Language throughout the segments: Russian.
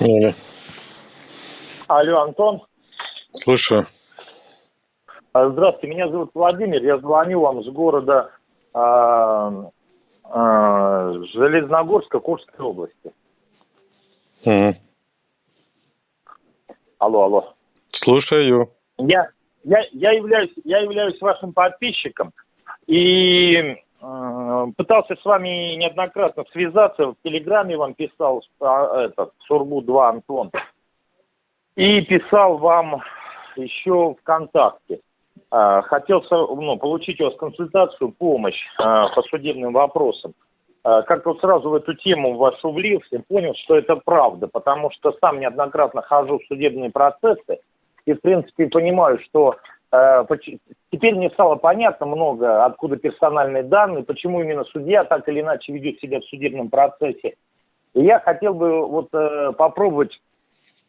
Алло. Алло, Антон. Слушаю. А, Здравствуйте, меня зовут Владимир. Я звоню вам с города а, а, Железногорска Курской области. Мгм. Алло, алло. Слушаю. Я, я, я, являюсь, я являюсь вашим подписчиком и пытался с вами неоднократно связаться. В Телеграме вам писал а, этот Сурбу-2 Антон. И писал вам еще ВКонтакте. А, Хотел ну, получить у вас консультацию, помощь а, по судебным вопросам. Как-то вот сразу в эту тему вашу влился, понял, что это правда, потому что сам неоднократно хожу в судебные процессы, и, в принципе, понимаю, что теперь мне стало понятно много, откуда персональные данные, почему именно судья так или иначе ведет себя в судебном процессе. И я хотел бы вот э, попробовать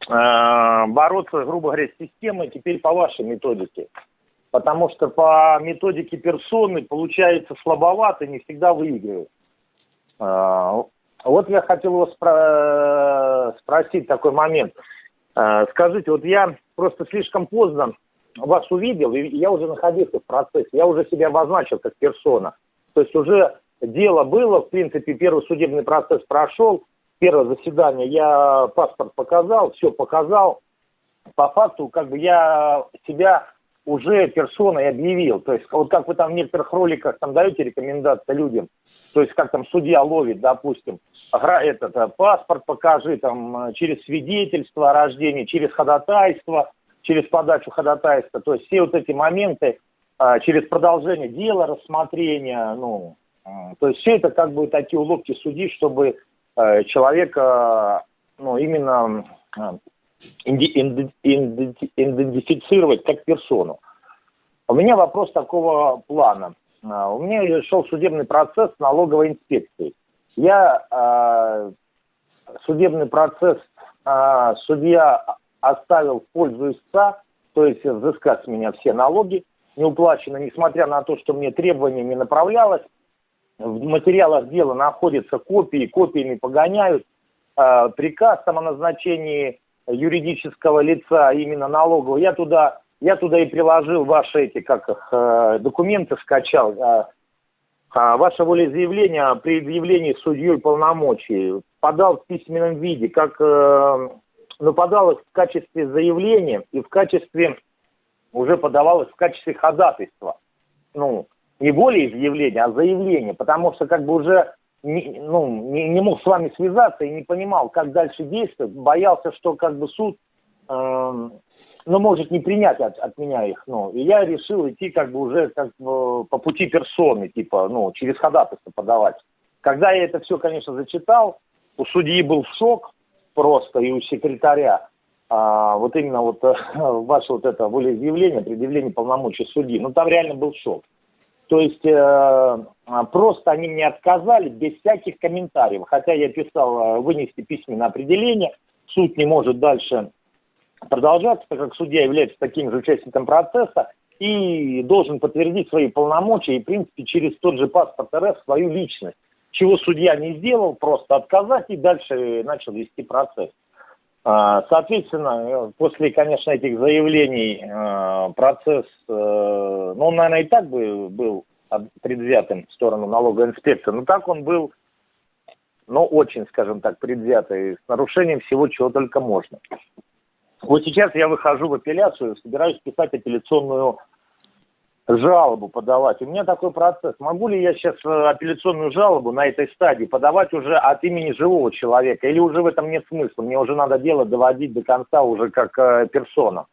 э, бороться, грубо говоря, с системой теперь по вашей методике. Потому что по методике персоны получается слабовато, не всегда выигрывает. Э, Вот я хотел вас спро- спросить такой момент. Э, Скажите, вот я просто слишком поздно вас увидел, и я уже находился в процессе, я уже себя обозначил как персона. То есть уже дело было, в принципе, первый судебный процесс прошел, первое заседание я паспорт показал, все показал. По факту, как бы я себя уже персоной объявил. То есть вот как вы там в некоторых роликах там даете рекомендации людям, то есть как там судья ловит, допустим, этот э, паспорт покажи, там э, через свидетельство о рождении, через ходатайство, через подачу ходатайства, то есть все вот эти моменты, э, через продолжение дела, рассмотрения, ну, э, то есть все это как бы такие уловки судьи, чтобы э, человека, ну, именно идентифицировать как персону. У меня вопрос такого плана. А, У меня шел судебный процесс с налоговой инспекцией. Я судебный процесс судья оставил в пользу истца, то есть взыскать с меня все налоги неуплачено, несмотря на то, что мне требование не направлялось. В материалах дела находятся копии, копиями погоняют. Э, приказ там о назначении юридического лица, именно налогового, я туда, я туда и приложил ваши эти, как их, э, документы скачал, э, а, ваше волеизъявление при предъявлении судьей полномочий подал в письменном виде, как, э, подал их в качестве заявления и в качестве, уже подавалось в качестве ходатайства. Ну, не волеизъявления, а заявление, потому что как бы уже не, ну, не, не мог с вами связаться и не понимал, как дальше действовать, боялся, что как бы суд, эм, ну, может не принять от, от меня их, ну, и я решил идти как бы уже как бы по пути персоны, типа, ну, через ходатайство подавать. Когда я это все, конечно, зачитал, у судьи был шок просто и у секретаря, а, вот именно вот э, ваше вот это волеизъявление, предъявление полномочий судьи, ну, там реально был шок. То есть э, а, просто они мне отказали без всяких комментариев. Хотя я писал э, вынести письменное определение, суд не может дальше продолжаться, так как судья является таким же участником процесса и должен подтвердить свои полномочия и, в принципе, через тот же паспорт РФ свою личность. Чего судья не сделал, просто отказать и дальше начал вести процесс. А, Соответственно, после, конечно, этих заявлений э, процесс, э, ну, он, наверное, и так бы был предвзятым в сторону налоговой инспекции, но так он был, ну, очень, скажем так, предвзятый, с нарушением всего, чего только можно. Вот сейчас я выхожу в апелляцию, собираюсь писать апелляционную жалобу подавать. У меня такой процесс. Могу ли я сейчас э, апелляционную жалобу на этой стадии подавать уже от имени живого человека? Или уже в этом нет смысла? Мне уже надо дело доводить до конца уже как э, персона.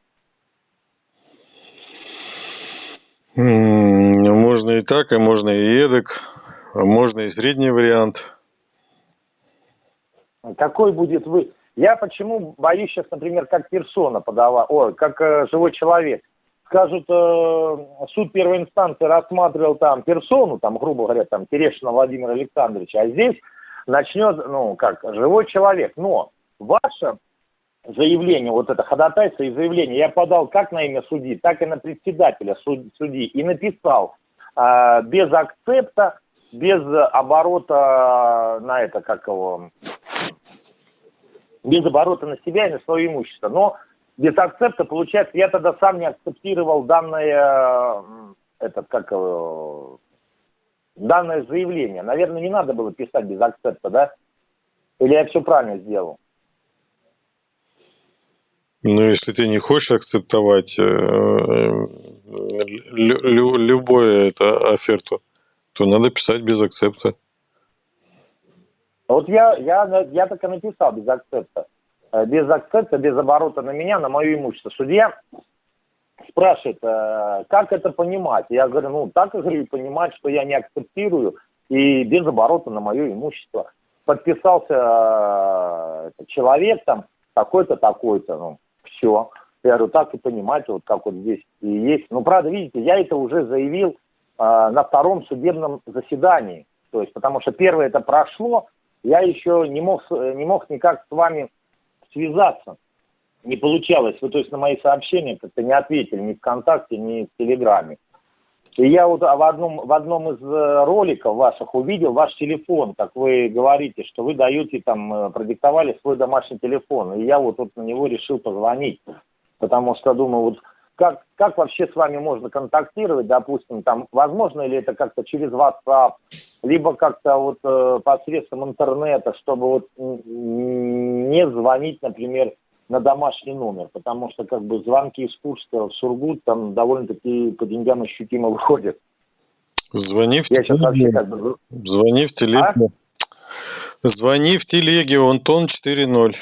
М, Можно и так, и можно и эдак. Можно и средний вариант. Какой будет вы? Я почему боюсь сейчас, например, как персона подавать, ой, как э, живой человек. Скажут, э, суд первой инстанции рассматривал там персону, там, грубо говоря, там, Терешина Владимира Александровича, а здесь начнет, ну, как, живой человек. Но ваше заявление, вот это ходатайство и заявление я подал как на имя судьи, так и на председателя суд- судьи и написал э, без акцепта, без оборота на это, как его, без оборота на себя и на свое имущество. Но без акцепта, получается, я тогда сам не акцептировал данное, этот, как, данное заявление. Наверное, не надо было писать без акцепта, да? Или я все правильно сделал? Ну, если ты не хочешь акцептовать э, лю, любую это оферту, то надо писать без акцепта. Вот я, я, я так и написал без акцепта. Э, без акцепта, без оборота на меня, на мое имущество. Судья спрашивает, э, как это понимать? Я говорю, ну, так, говорю, понимать, что я не акцептирую и без оборота на мое имущество. Подписался э, человек там, такой-то, такой-то, ну, все. Я говорю, так и понимаете, вот как вот здесь и есть. Ну, правда, видите, я это уже заявил на втором судебном заседании. То есть, потому что первое это прошло, я еще не мог, не мог никак с вами связаться. Не получалось. Вы, то есть, на мои сообщения как-то не ответили ни ВКонтакте, ни в Телеграме. И я вот в одном, в одном из э, роликов ваших увидел ваш телефон, как вы говорите, что вы даете там, э, продиктовали свой домашний телефон. И я вот, вот на него решил позвонить, потому что думаю, вот как, как вообще с вами можно контактировать, допустим, там, возможно ли это как-то через WhatsApp, либо как-то вот э, посредством интернета, чтобы вот не звонить, например, на домашний номер, потому что как бы звонки из Курска в Сургут там довольно-таки по деньгам ощутимо выходят. Звони в Я телеге. Как бы... Звони в телеге. А? Звони в телеге, Антон 4.0.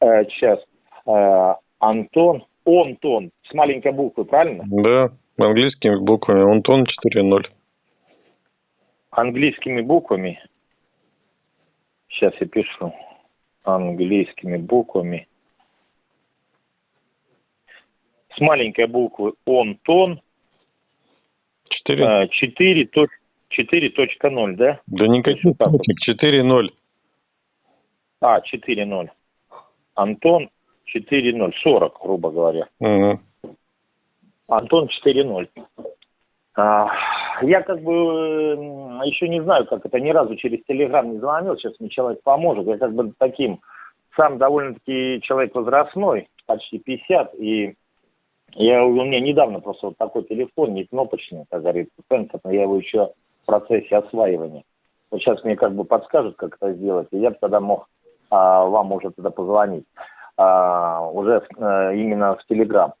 Э, сейчас. Э, Антон, Онтон, с маленькой буквы, правильно? Да, английскими буквами, Антон 4.0. Английскими буквами. Сейчас я пишу английскими буквами. С маленькой буквы он, тон. 4. 4. 4.0, да? Да никаких точек, 4.0. А, 4.0. Антон 4.0, 40, грубо говоря. Угу. Антон 4.0. А, я как бы еще не знаю, как это, ни разу через Телеграм не звонил, сейчас мне человек поможет. Я как бы таким, сам довольно-таки человек возрастной, почти 50, и я, у меня недавно просто вот такой телефон, не кнопочный, как говорится, сенсорный, я его еще в процессе осваивания. Вот сейчас мне как бы подскажут, как это сделать, и я бы тогда мог а, вам уже тогда позвонить, а, уже а, именно в Телеграм.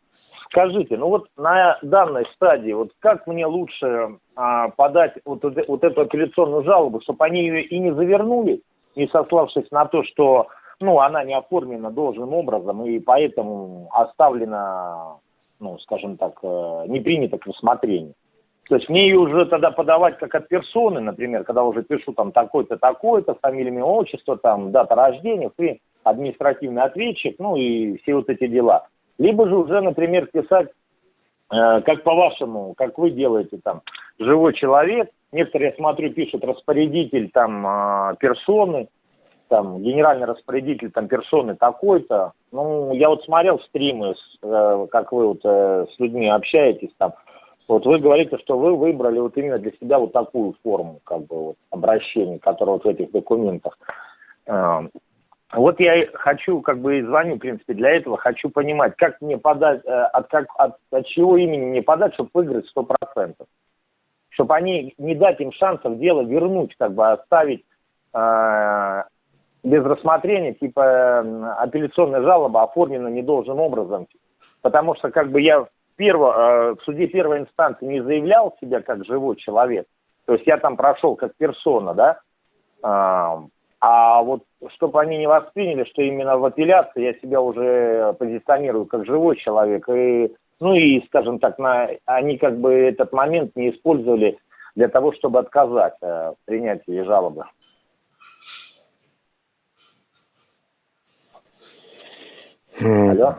Скажите, ну вот на данной стадии, вот как мне лучше а, подать вот, вот эту апелляционную жалобу, чтобы они ее и не завернули, не сославшись на то, что ну, она не оформлена должным образом и поэтому оставлена, ну, скажем так, э, не принята к рассмотрению. То есть мне ее уже тогда подавать как от персоны, например, когда уже пишу там такой-то, такой-то, фамилия, имя, отчество, там, дата рождения, ты административный ответчик, ну и все вот эти дела. Либо же уже, например, писать, э, как по-вашему, как вы делаете там, живой человек. Некоторые, я смотрю, пишут распорядитель там э, персоны, там генеральный распорядитель там персоны такой-то. Ну, я вот смотрел стримы, э, как вы вот э, с людьми общаетесь там. Вот вы говорите, что вы выбрали вот именно для себя вот такую форму, как бы вот обращения, которая вот в этих документах. Э, вот я хочу, как бы и звоню, в принципе, для этого, хочу понимать, как мне подать, э, от, как, от, от чего имени мне подать, чтобы выиграть сто процентов. Чтобы они, не дать им шансов дело вернуть, как бы оставить э, без рассмотрения, типа апелляционная жалоба оформлена недолжным образом. Потому что как бы я в, перво, э, в суде первой инстанции не заявлял себя как живой человек, то есть я там прошел как персона, да, э, а вот чтобы они не восприняли, что именно в апелляции я себя уже позиционирую как живой человек, и, ну и, скажем так, на, они как бы этот момент не использовали для того, чтобы отказать э, в принятии жалобы. Алло?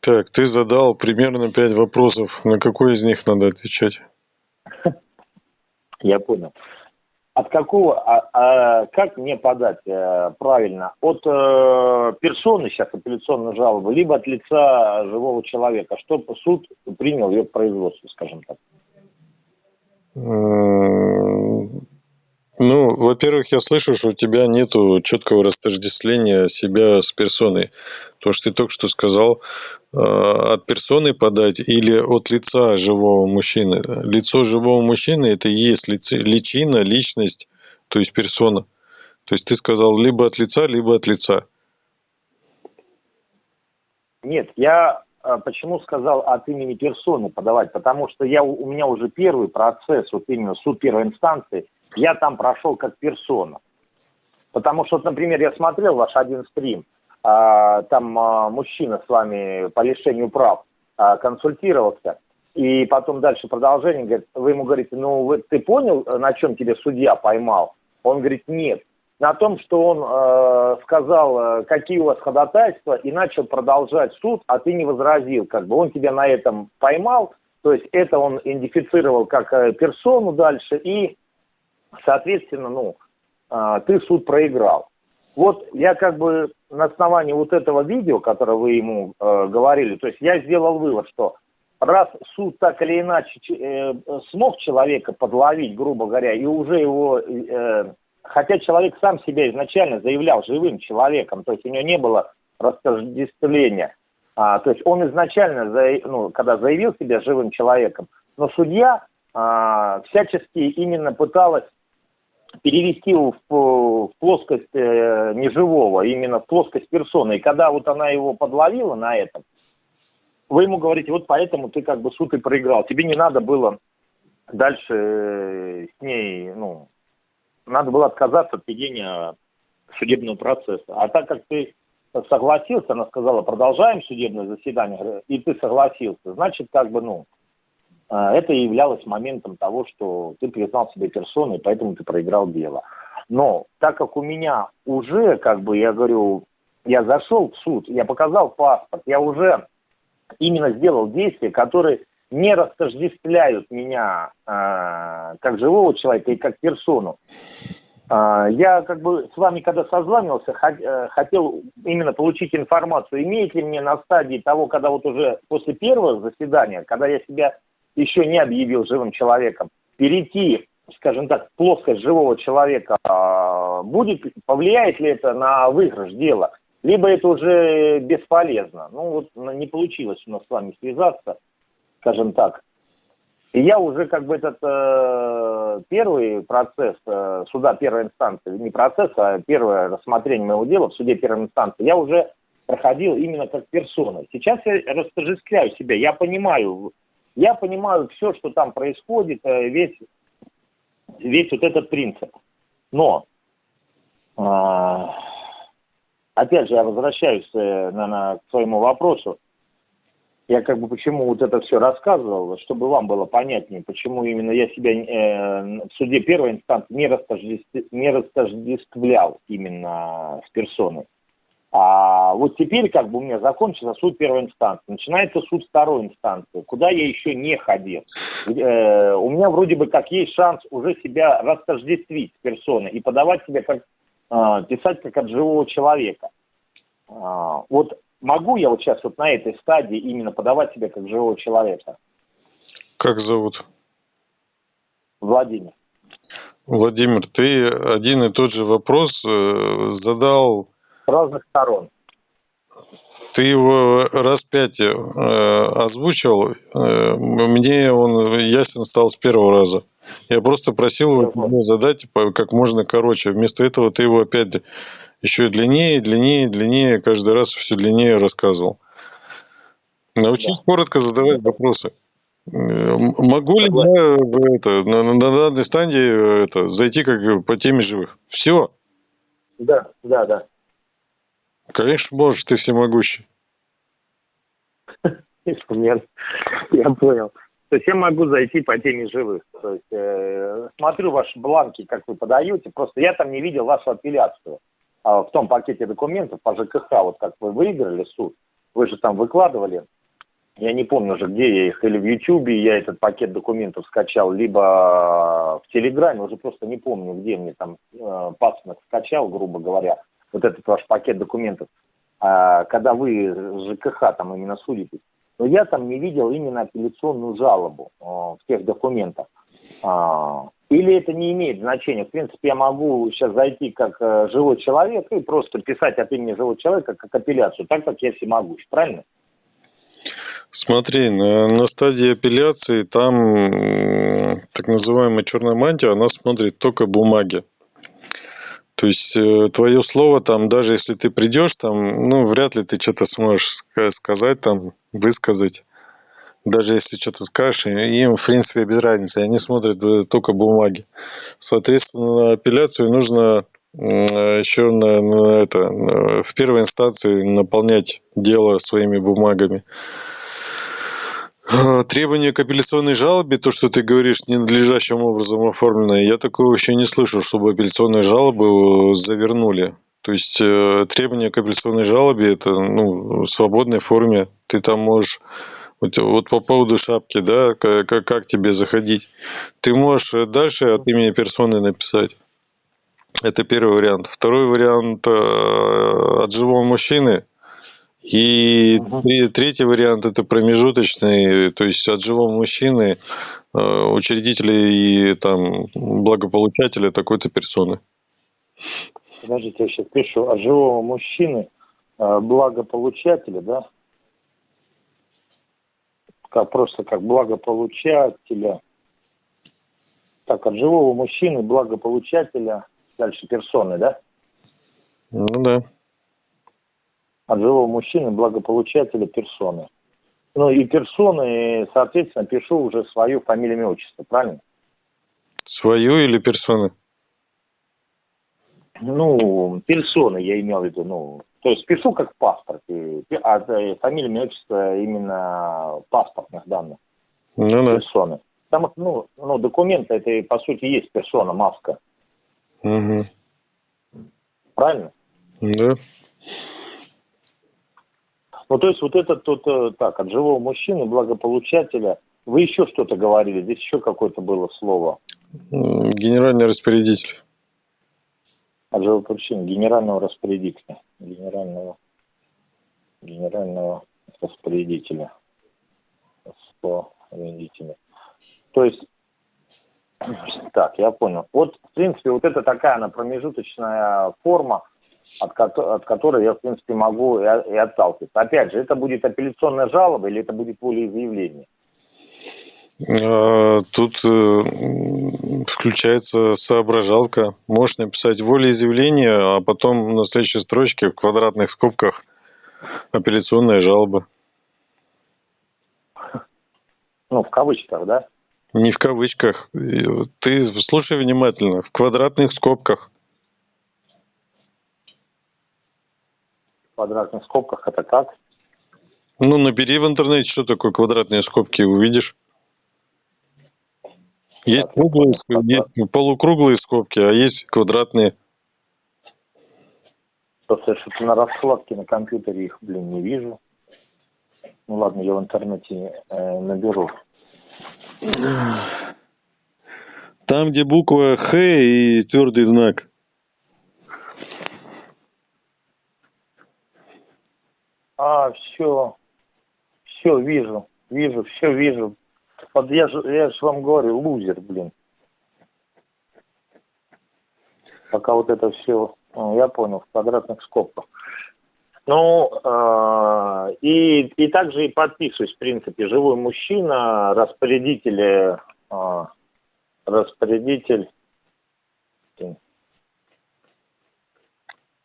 Так, ты задал примерно пять вопросов. На какой из них надо отвечать? Я понял. От какого, а, а, как мне подать э, правильно? От э, персоны сейчас апелляционную жалобу, либо от лица живого человека, чтобы суд принял ее к производству, скажем так. Ну, во-первых, я слышу, что у тебя нету четкого растождествления себя с персоной. То, что ты только что сказал, э, от персоны подать или от лица живого мужчины. Лицо живого мужчины – это и есть личина, личность, то есть персона. То есть ты сказал либо от лица, либо от лица. Нет, я а, почему сказал от имени персоны подавать? Потому что я, у меня уже первый процесс, вот именно суд первой инстанции, я там прошел как персона. Потому что, например, я смотрел ваш один стрим, а, там а, мужчина с вами по лишению прав а, консультировался, и потом дальше продолжение, говорит, вы ему говорите, ну вы, ты понял, на чем тебе судья поймал? Он говорит, нет на том, что он э, сказал, какие у вас ходатайства, и начал продолжать суд, а ты не возразил. Как бы он тебя на этом поймал, то есть это он идентифицировал как э, персону дальше, и, соответственно, ну, э, ты суд проиграл. Вот я как бы на основании вот этого видео, которое вы ему э, говорили, то есть я сделал вывод, что раз суд так или иначе э, смог человека подловить, грубо говоря, и уже его э, хотя человек сам себя изначально заявлял живым человеком, то есть у него не было растождествления. А, то есть он изначально, ну, когда заявил себя живым человеком, но судья а, всячески именно пыталась перевести его в, в плоскость э, неживого, именно в плоскость персоны. И когда вот она его подловила на этом, вы ему говорите, вот поэтому ты как бы суд и проиграл. Тебе не надо было дальше э, с ней, ну, надо было отказаться от ведения судебного процесса. А так как ты согласился, она сказала, продолжаем судебное заседание, и ты согласился, значит, как бы, ну, э, это являлось моментом того, что ты признал себя персоной, поэтому ты проиграл дело. Но так как у меня уже, как бы, я говорю, я зашел в суд, я показал паспорт, я уже именно сделал действия, которые не растождествляют меня э, как живого человека и как персону. Э, я как бы с вами, когда созванивался, э, хотел именно получить информацию, имеет ли мне на стадии того, когда вот уже после первого заседания, когда я себя еще не объявил живым человеком, перейти, скажем так, в плоскость живого человека, э, будет, повлияет ли это на выигрыш дела? Либо это уже бесполезно. Ну вот не получилось у нас с вами связаться скажем так. И я уже как бы этот э, первый процесс э, суда первой инстанции, не процесс, а первое рассмотрение моего дела в суде первой инстанции, я уже проходил именно как персона. Сейчас я растождествляю себя, я понимаю, я понимаю все, что там происходит, э, весь, весь вот этот принцип. Но, э, опять же, я возвращаюсь, э, наверное, к своему вопросу я как бы почему вот это все рассказывал, чтобы вам было понятнее, почему именно я себя э, в суде первой инстанции не, растождеств, не растождествлял именно с персоной. А вот теперь как бы у меня закончился суд первой инстанции, начинается суд второй инстанции, куда я еще не ходил. Э, у меня вроде бы как есть шанс уже себя растождествить с персоной и подавать себя как, э, писать как от живого человека. А, вот могу я вот сейчас вот на этой стадии именно подавать себя как живого человека? Как зовут? Владимир. Владимир, ты один и тот же вопрос э, задал... Разных сторон. Ты его раз пять э, озвучил, э, мне он ясен стал с первого раза. Я просто просил его задать как можно короче. Вместо этого ты его опять еще длиннее, длиннее, длиннее, каждый раз все длиннее рассказывал. Научись да. коротко задавать вопросы. Могу ли я это, на, на данной стадии это, зайти как по теме живых? Все? Да, да, да. Конечно, можешь, ты всемогущий. Инструмент. Я понял. То есть я могу зайти по теме живых. То есть э, смотрю ваши бланки, как вы подаете. Просто я там не видел вашу апелляцию. А, в том пакете документов по ЖКХ, вот как вы выиграли суд, вы же там выкладывали, я не помню уже, где я их, или в Ютьюбе я этот пакет документов скачал, либо в Телеграме, уже просто не помню, где мне там э, пасынок скачал, грубо говоря, вот этот ваш пакет документов, э, когда вы ЖКХ там именно судитесь. Но я там не видел именно апелляционную жалобу э, в тех документах. Э, Или это не имеет значения? В принципе, я могу сейчас зайти как э, живой человек и просто писать от имени живого человека как апелляцию, так как я всемогущ, правильно? Смотри, на, на стадии апелляции там так называемая черная мантия, она смотрит только бумаги. То есть э, твое слово там, даже если ты придешь там, ну, вряд ли ты что-то сможешь сказать там, высказать. Даже если что-то скажешь, им, в принципе, без разницы. Они смотрят э, только бумаги. Соответственно, апелляцию нужно еще на, на это, в первой инстанции наполнять дело своими бумагами. Требование к апелляционной жалобе, то, что ты говоришь, ненадлежащим образом оформленное, я такого еще не слышал, чтобы апелляционные жалобы завернули. То есть э, требование к апелляционной жалобе это ну, в свободной форме. Ты там можешь вот, вот по поводу шапки, да, как, как тебе заходить. Ты можешь дальше от имени персоны написать. Это первый вариант. Второй вариант э, от живого мужчины – и угу. третий вариант это промежуточный, то есть от живого мужчины, э, учредителя и там благополучателя такой-то персоны. Подождите, я сейчас пишу от живого мужчины, э, благополучателя, да? Как просто как благополучателя. Так, от живого мужчины, благополучателя, дальше персоны, да? Ну да от живого мужчины, благополучателя персоны. Ну и персоны, соответственно, пишу уже свою фамилию, имя, отчество, правильно? Свою или персоны? Ну, персоны я имел в виду, ну, то есть пишу как паспорт, а фамилия, имя, отчество именно паспортных данных. Ну, да. Персоны. Что, ну, ну, документы, это, по сути, есть персона, маска. Угу. Правильно? Да. Ну, то есть вот это тут э, так, от живого мужчины, благополучателя. Вы еще что-то говорили, здесь еще какое-то было слово. Генеральный распорядитель. От живого мужчины, генерального распорядителя. Генерального, генерального распорядителя. Распорядителя. То есть, так, я понял. Вот, в принципе, вот это такая она промежуточная форма, от, от которой я, в принципе, могу и, и отталкиваться. Опять же, это будет апелляционная жалоба или это будет волеизъявление? А, тут э, включается соображалка. Можешь написать волеизъявление, а потом на следующей строчке в квадратных скобках апелляционная жалоба. Ну, в кавычках, да? Не в кавычках. Ты слушай внимательно. В квадратных скобках. Квадратных скобках это как? Ну, набери в интернете, что такое квадратные скобки, увидишь. Есть круглые, есть полукруглые скобки, а есть квадратные. Просто что-то на раскладке на компьютере их, блин, не вижу. Ну ладно, я в интернете э, наберу. Там, где буква Х и твердый знак. А, все, все вижу, вижу, все вижу. Вот я же, я же вам говорю, лузер, блин. Пока вот это все, ну, я понял, в квадратных скобках. Ну, э, и, и также и подписываюсь, в принципе, живой мужчина, распорядитель, э, распорядитель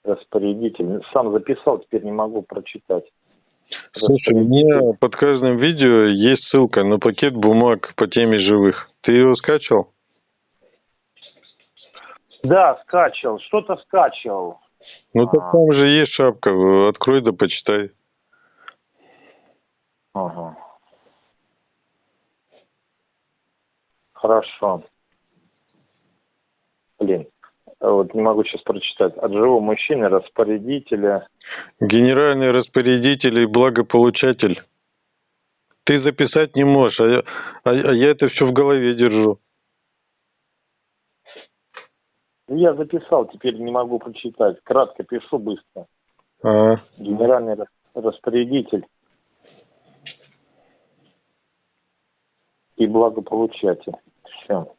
распорядитель. Сам записал, теперь не могу прочитать. Слушай, у меня под каждым видео есть ссылка на пакет бумаг по теме живых. Ты его скачивал? Да, скачивал. Что-то скачивал. Ну так а. там же есть шапка. Открой да почитай. Ага. Хорошо. Блин, вот не могу сейчас прочитать, от живого мужчины, распорядителя. Генеральный распорядитель и благополучатель. Ты записать не можешь, а я, а, а я это все в голове держу. Я записал, теперь не могу прочитать. Кратко пишу быстро. А. Генеральный распорядитель и благополучатель. Все.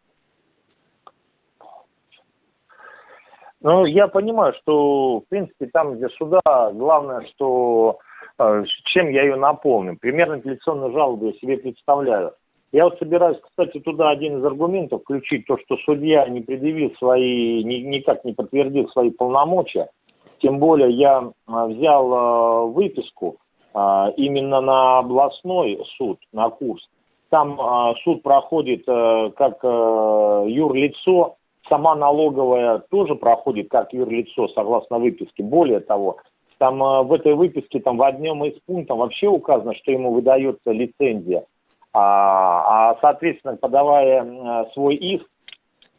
Ну, я понимаю, что, в принципе, там, где суда, главное, что э, чем я ее наполню. Примерно апелляционную жалобу я себе представляю. Я вот собираюсь, кстати, туда один из аргументов включить, то, что судья не предъявил свои, ни, никак не подтвердил свои полномочия. Тем более я а, взял э, выписку э, именно на областной суд, на курс. Там э, суд проходит э, как э, юрлицо, сама налоговая тоже проходит как юрлицо, согласно выписке. Более того, там э, в этой выписке там в одном из пунктов вообще указано, что ему выдается лицензия. А, а соответственно, подавая свой иск,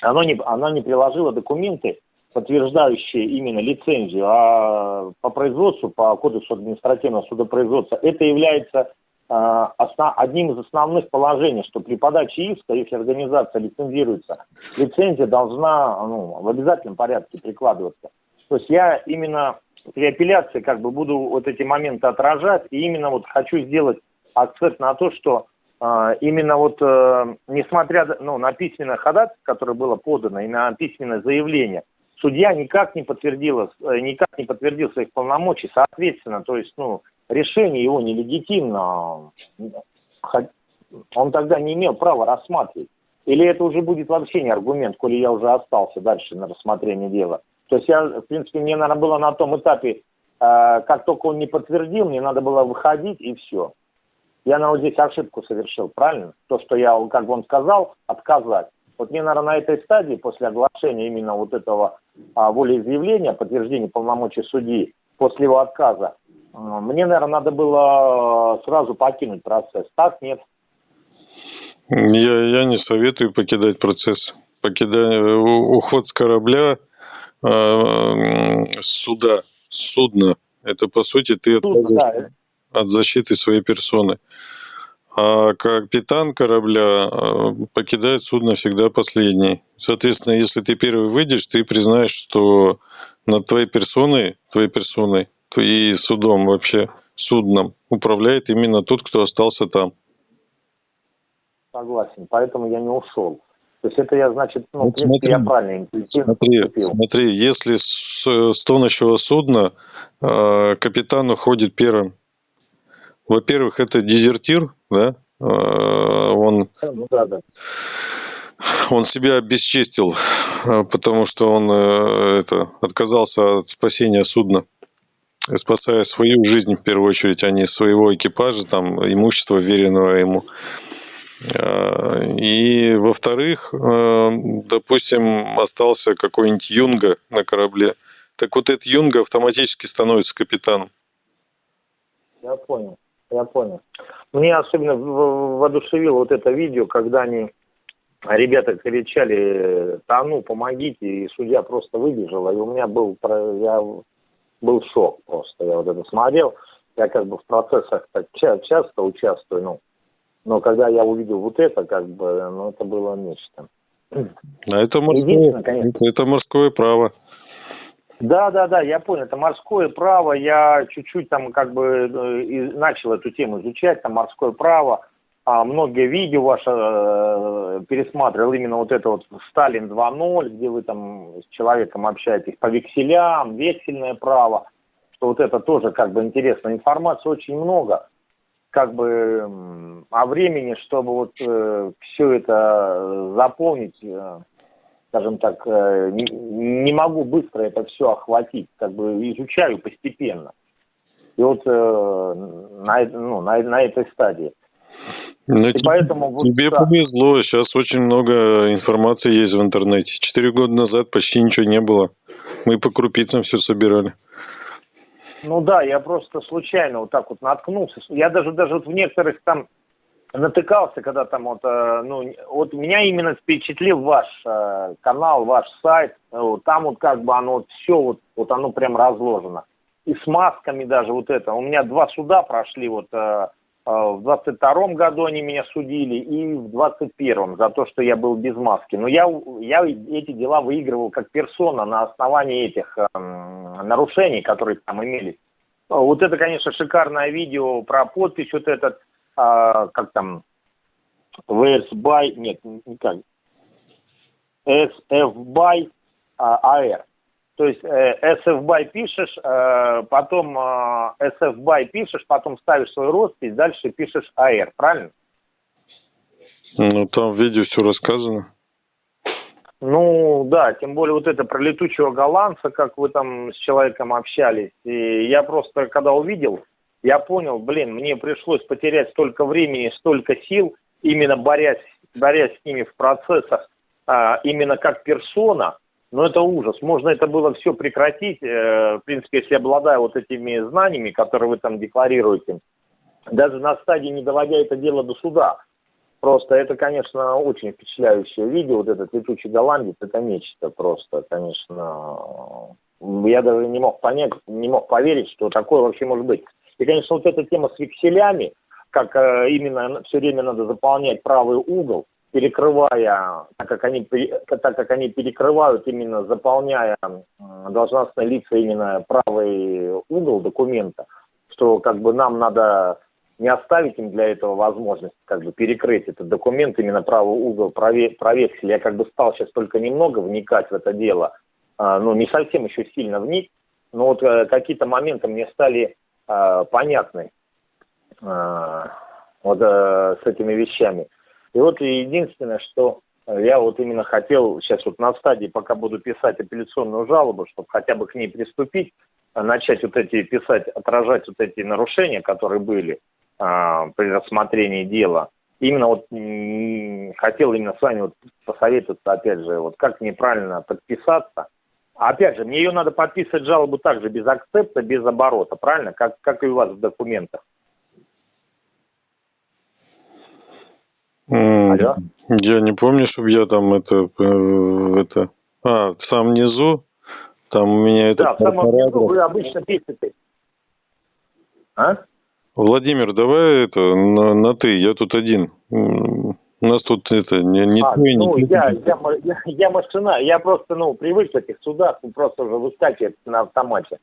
оно не, она не приложила документы, подтверждающие именно лицензию, а по производству, по кодексу административного судопроизводства, это является одним из основных положений, что при подаче иска, если организация лицензируется, лицензия должна ну, в обязательном порядке прикладываться. То есть я именно при апелляции как бы буду вот эти моменты отражать, и именно вот хочу сделать акцент на то, что э, именно вот, э, несмотря ну, на письменное ходатайство, которое было подано, и на письменное заявление, судья никак не подтвердил, э, никак не подтвердил своих полномочий, соответственно, то есть, ну, решение его нелегитимно, он тогда не имел права рассматривать. Или это уже будет вообще не аргумент, коли я уже остался дальше на рассмотрение дела. То есть я, в принципе, мне, наверное, было на том этапе, э, как только он не подтвердил, мне надо было выходить и все. Я, наверное, здесь ошибку совершил, правильно? То, что я, как бы он сказал, отказать. Вот мне, наверное, на этой стадии, после оглашения именно вот этого а, волеизъявления, подтверждения полномочий судьи, после его отказа, мне, наверное, надо было сразу покинуть процесс. Так, нет? Я, я не советую покидать процесс. Покидание, уход с корабля, э, суда, судна, это, по сути, ты Суд, да. от защиты своей персоны. А капитан корабля э, покидает судно всегда последний. Соответственно, если ты первый выйдешь, ты признаешь, что над твоей персоной, твоей персоной, и судом вообще, судном управляет именно тот, кто остался там. Согласен, поэтому я не ушел. То есть это я, значит, ну, вот в принципе, смотри, я правильно интуитивно смотри, поступил. Смотри, если с, с тонущего судна э, капитан уходит первым, во-первых, это дезертир, да, э, он, ну, да, да. он себя обесчестил, э, потому что он э, это, отказался от спасения судна, спасая свою жизнь в первую очередь, а не своего экипажа, там, имущества, веренного ему. И, во-вторых, допустим, остался какой-нибудь юнга на корабле. Так вот этот юнга автоматически становится капитаном. Я понял я понял. Мне особенно воодушевило вот это видео, когда они, ребята кричали, тону, помогите, и судья просто выбежала, и у меня был, я был шок просто, я вот это смотрел, я как бы в процессах так часто участвую, ну, но когда я увидел вот это, как бы, ну, это было нечто. А это морское, это, это морское право. Да, да, да, я понял. Это морское право. Я чуть-чуть там как бы э, начал эту тему изучать, там морское право. А многие видео ваши э, пересматривал, именно вот это вот Сталин 2.0, где вы там с человеком общаетесь по векселям, вексельное право, что вот это тоже как бы интересно. Информации очень много, как бы, а времени, чтобы вот э, все это заполнить, э, скажем так, э, не могу быстро это все охватить, как бы изучаю постепенно. И вот э, на, ну, на, на этой стадии. Но ну, и тебе, поэтому вот тебе да. повезло, сейчас очень много информации есть в интернете. Четыре года назад почти ничего не было. Мы по крупицам все собирали. Ну да, я просто случайно вот так вот наткнулся. Я даже даже вот в некоторых там натыкался, когда там вот, э, ну, вот меня именно впечатлил ваш э, канал, ваш сайт, там вот как бы оно вот все вот, вот оно прям разложено. И с масками даже вот это. У меня два суда прошли вот э, в двадцать втором году они меня судили и в двадцать первом за то, что я был без маски. Но я, я эти дела выигрывал как персона на основании этих э, нарушений, которые там имелись. Вот это, конечно, шикарное видео про подпись вот этот а, как там, VS by, нет, никак, SF by а, AR. То есть э, SFBY пишешь, э, потом э, SFBY пишешь, потом ставишь свой роспись, дальше пишешь AR, правильно? Ну, там в видео все рассказано. Ну, да, тем более вот это про летучего голландца, как вы там с человеком общались. И я просто, когда увидел, я понял, блин, мне пришлось потерять столько времени, столько сил, именно борясь, борясь с ними в процессах, а, именно как персона, но это ужас. Можно это было все прекратить, э, в принципе, если обладая вот этими знаниями, которые вы там декларируете, даже на стадии не доводя это дело до суда. Просто это, конечно, очень впечатляющее видео, вот этот летучий голландец, это нечто просто, конечно. Я даже не мог понять, не мог поверить, что такое вообще может быть. И, конечно, вот эта тема с векселями, как э, именно все время надо заполнять правый угол, перекрывая, так как они, так как они перекрывают именно заполняя должностные лица именно правый угол документа, что как бы нам надо не оставить им для этого возможность как бы перекрыть этот документ, именно правый угол провексили. Я как бы стал сейчас только немного вникать в это дело, а, ну не совсем еще сильно вник, но вот э, какие-то моменты мне стали а, понятны а, вот э, с этими вещами. И вот единственное, что я вот именно хотел сейчас вот на стадии, пока буду писать апелляционную жалобу, чтобы хотя бы к ней приступить, начать вот эти писать, отражать вот эти нарушения, которые были а, при рассмотрении дела. Именно вот хотел именно с вами вот посоветоваться, опять же, вот как неправильно подписаться. Опять же, мне ее надо подписывать жалобу также без акцепта, без оборота, правильно? Как, как и у вас в документах. Алло? Я не помню, чтобы я там это, э, это... А, в самом низу, там у меня это... Да, в самом низу вы обычно пишете. А? Владимир, давай это на, на ты, я тут один. У нас тут это не, не а, твой, ну, не я, я, я, я машина, я просто, ну, привык в этих судах, просто уже выскакивает на автомате.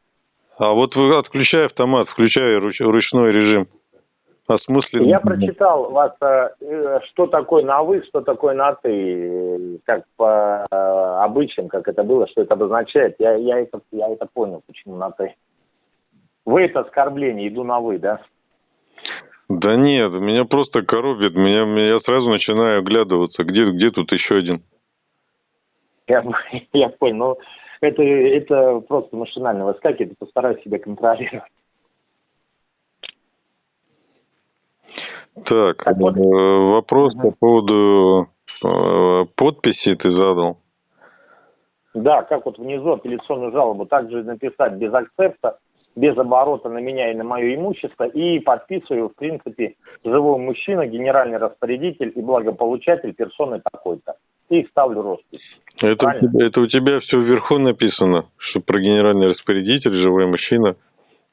А вот вы отключай автомат, включай руч, ручной режим осмысленно. Я прочитал вас, э, что такое на вы, что такое на ты, как по э, обычаям, как это было, что это обозначает. Я, я, это, я это понял, почему на ты. Вы это оскорбление, иду на вы, да? Да нет, меня просто коробит, меня, я сразу начинаю оглядываться, где, где тут еще один. Я, я понял, ну это, это просто машинально выскакивает, постараюсь себя контролировать. Так, вот. Э, вопрос угу. по поводу э, подписи ты задал. Да, как вот внизу апелляционную жалобу также написать без акцепта, без оборота на меня и на мое имущество, и подписываю, в принципе, живой мужчина, генеральный распорядитель и благополучатель персоны такой-то. И ставлю роспись. Это это у тебя все вверху написано, что про генеральный распорядитель, живой мужчина.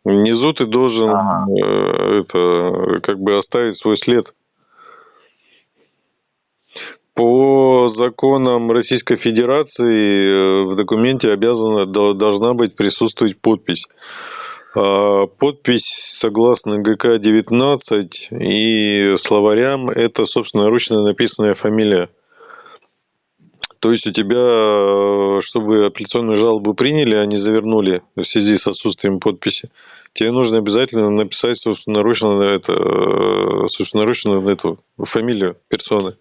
Внизу ты должен ага. э, это как бы оставить свой след. По законам Российской Федерации э, в документе обязана должна быть присутствовать подпись. А, подпись согласно ГК-19 и словарям это, собственно, ручно написанная фамилия. То есть у тебя, чтобы апелляционную жалобу приняли, а не завернули в связи с отсутствием подписи, тебе нужно обязательно написать собственноручно, это, собственноручно эту фамилию персоны.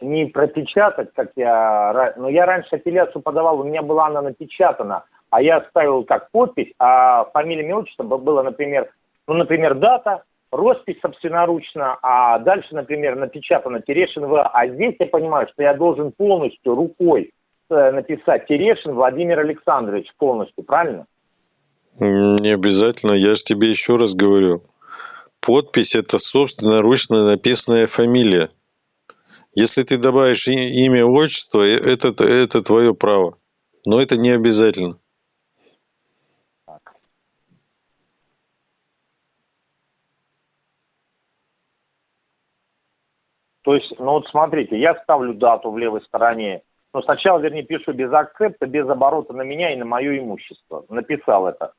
Не пропечатать, как я... Но я раньше апелляцию подавал, у меня была она напечатана а я ставил как подпись, а фамилия, имя, отчество было, например, ну, например, дата, роспись собственноручно, а дальше, например, напечатано Терешин В. А здесь я понимаю, что я должен полностью рукой э, написать Терешин Владимир Александрович полностью, правильно? Не обязательно, я же тебе еще раз говорю. Подпись – это собственноручно написанная фамилия. Если ты добавишь имя, отчество, э, это, это твое право. Но это не обязательно. То есть, ну вот смотрите, я ставлю дату в левой стороне, но сначала, вернее, пишу без акцепта, без оборота на меня и на мое имущество. Написал это.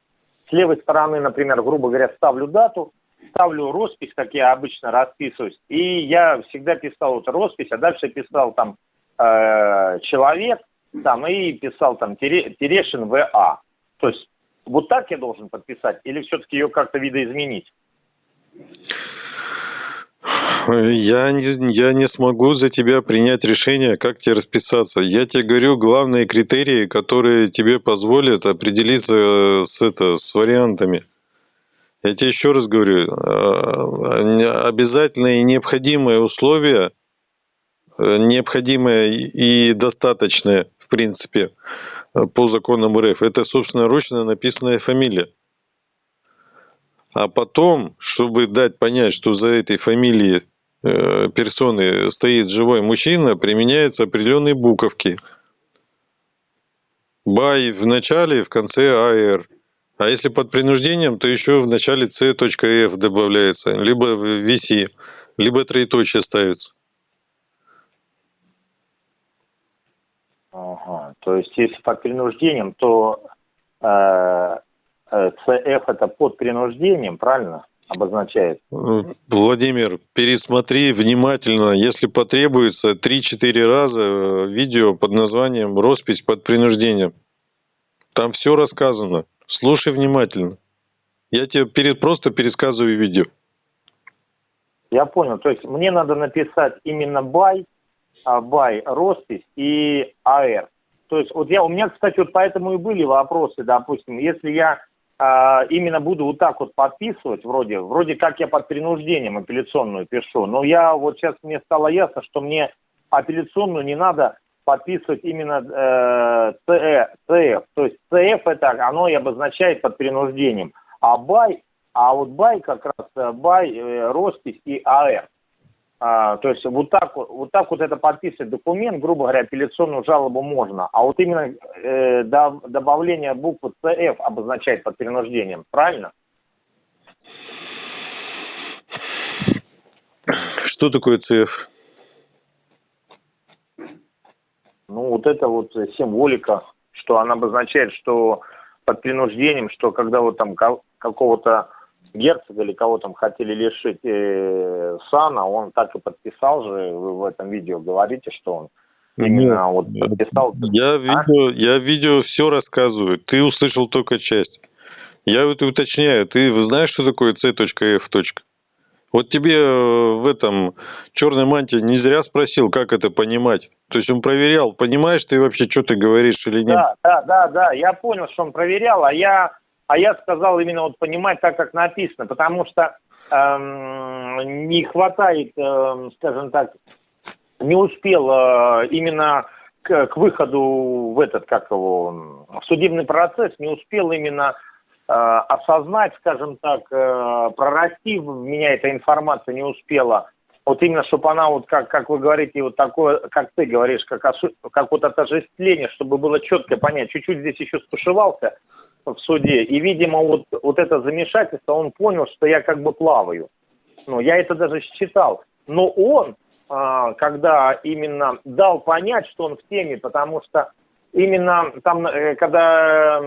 С левой стороны, например, грубо говоря, ставлю дату, ставлю роспись, как я обычно расписываюсь. И я всегда писал вот роспись, а дальше писал там э, человек, там и писал там Тере- Терешин ВА. То есть вот так я должен подписать или все-таки ее как-то видоизменить? Я не, я не смогу за тебя принять решение, как тебе расписаться. Я тебе говорю главные критерии, которые тебе позволят определиться с, это, с вариантами. Я тебе еще раз говорю, э, обязательное и необходимое условие, э, необходимое и достаточное, в принципе, по законам РФ, это собственноручно написанная фамилия. А потом, чтобы дать понять, что за этой фамилией э, персоны стоит живой мужчина, применяются определенные буковки. Бай в начале, в конце АР. А если под принуждением, то еще в начале C.F добавляется, либо VC, либо троеточие ставится. Ага. То есть, если под принуждением, то э, э, CF это под принуждением, правильно? Обозначает. Владимир, пересмотри внимательно, если потребуется, 3-4 раза э, видео под названием «Роспись под принуждением». Там все рассказано. Слушай внимательно. Я тебе перед, просто пересказываю видео. Я понял. То есть мне надо написать именно бай, а, бай, роспись и АР. То есть вот я, у меня, кстати, вот поэтому и были вопросы, допустим, если я а, именно буду вот так вот подписывать, вроде, вроде как я под принуждением апелляционную пишу, но я вот сейчас мне стало ясно, что мне апелляционную не надо подписывать именно э, CF, CF. То есть CF это оно и обозначает под принуждением. А бай, а вот бай как раз э, бай, э, роспись и АР. А, то есть вот так, вот так вот это подписывать документ, грубо говоря, апелляционную жалобу можно. А вот именно э, до, добавление буквы CF обозначает под принуждением, правильно? Что такое CF? Ну, вот это вот символика, что она обозначает, что под принуждением, что когда вот там какого-то герцога или кого там хотели лишить э, сана, он так и подписал же, вы в этом видео говорите, что он именно Нет, вот подписал. Я а? видео, я видео все рассказываю, ты услышал только часть. Я это уточняю, ты знаешь, что такое C.F. Вот тебе э, в этом черной мантии не зря спросил, как это понимать. То есть он проверял, понимаешь ты вообще, что ты говоришь или нет? Да, да, да, да, я понял, что он проверял, а я а я сказал именно вот понимать так, как написано, потому что эм, не хватает, эм, скажем так, не успел э, именно к, к выходу в этот, как его, в судебный процесс, не успел именно э, осознать, скажем так, э, прорасти в меня эта информация не успела. Вот именно, чтобы она, вот как, как вы говорите, вот такое, как ты говоришь, как, как вот отождествление, чтобы было четко понять. Чуть-чуть здесь еще стушевался, в суде. И, видимо, вот, вот это замешательство, он понял, что я как бы плаваю. Ну, я это даже считал. Но он, а, когда именно дал понять, что он в теме, потому что именно там, э, когда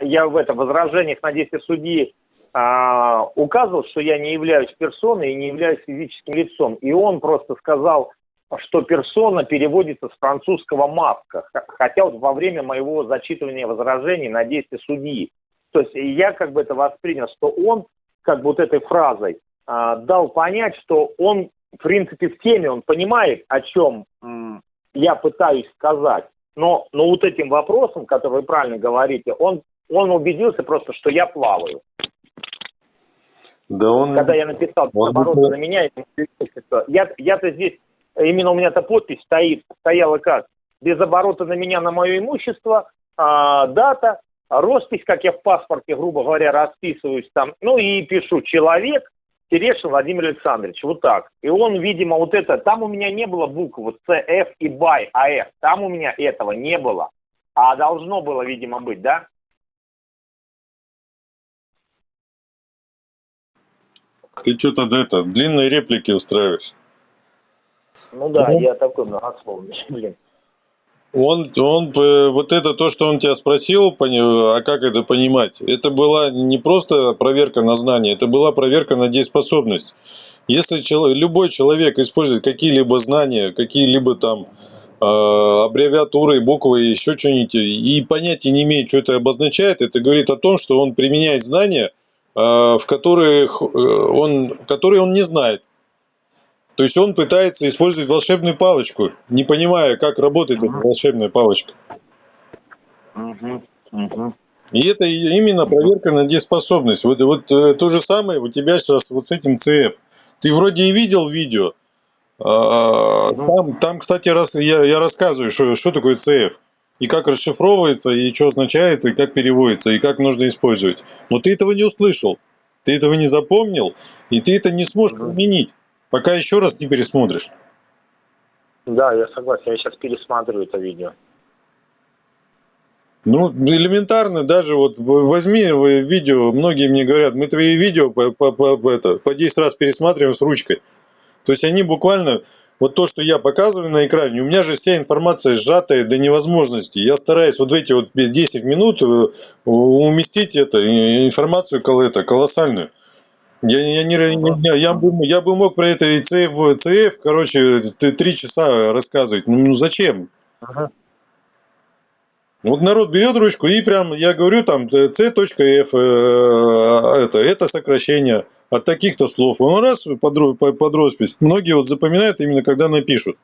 я в этом возражениях на действие судьи а, указывал, что я не являюсь персоной и не являюсь физическим лицом. И он просто сказал, что персона переводится с французского «маска», хотя вот во время моего зачитывания возражений на действие судьи. То есть я как бы это воспринял, что он как бы вот этой фразой э, дал понять, что он в принципе в теме, он понимает, о чем м, я пытаюсь сказать. Но, но вот этим вопросом, который вы правильно говорите, он, он убедился просто, что я плаваю. Да он... Когда я написал он... обороты на меня, я, я-то здесь именно у меня-то подпись стоит, стояла как? Без оборота на меня, на мое имущество, а, дата, роспись, как я в паспорте, грубо говоря, расписываюсь там, ну и пишу «человек», Терешин Владимир Александрович, вот так. И он, видимо, вот это, там у меня не было букв вот CF и BY, AF, там у меня этого не было. А должно было, видимо, быть, да? Ты что-то это, длинные реплики устраиваешь. Ну да, ну, я такой многословный, блин. Он, он, э, вот это то, что он тебя спросил, а как это понимать, это была не просто проверка на знание, это была проверка на дееспособность. Если человек, любой человек использует какие-либо знания, какие-либо там аббревиатуры, буквы, еще что-нибудь, и понятия не имеет, что это обозначает, это говорит о том, что он применяет знания, в которых он, которые он не знает. То есть он пытается использовать волшебную палочку, не понимая, как работает эта волшебная палочка. Угу, угу. И это именно проверка на дееспособность. Вот, вот э, то же самое у тебя сейчас вот с этим ЦФ. Ты вроде и видел видео. А, там, там, кстати, раз, я, я рассказываю, что, что такое ЦФ. И как расшифровывается, и что означает, и как переводится, и как нужно использовать. Но ты этого не услышал. Ты этого не запомнил, и ты это не сможешь применить, пока еще раз не пересмотришь. Да, я согласен. Я сейчас пересматриваю это видео. Ну, элементарно, даже вот возьми видео, многие мне говорят, мы твои видео по, по, по, это, по 10 раз пересматриваем с ручкой. То есть они буквально, вот то, что я показываю на экране, у меня же вся информация сжатая до невозможности. Я стараюсь вот в эти вот 10 минут э, уместить это, информацию это, колоссальную. Я, я, не, я, я, бы, я бы мог про это и ЦФ, ЦФ короче, три часа рассказывать. Ну, ну зачем? Ага. Вот народ берет ручку и прям, я говорю, там, c.f, э, это, это сокращение от таких-то слов. Он раз под, под роспись. Многие вот запоминают именно, когда напишут.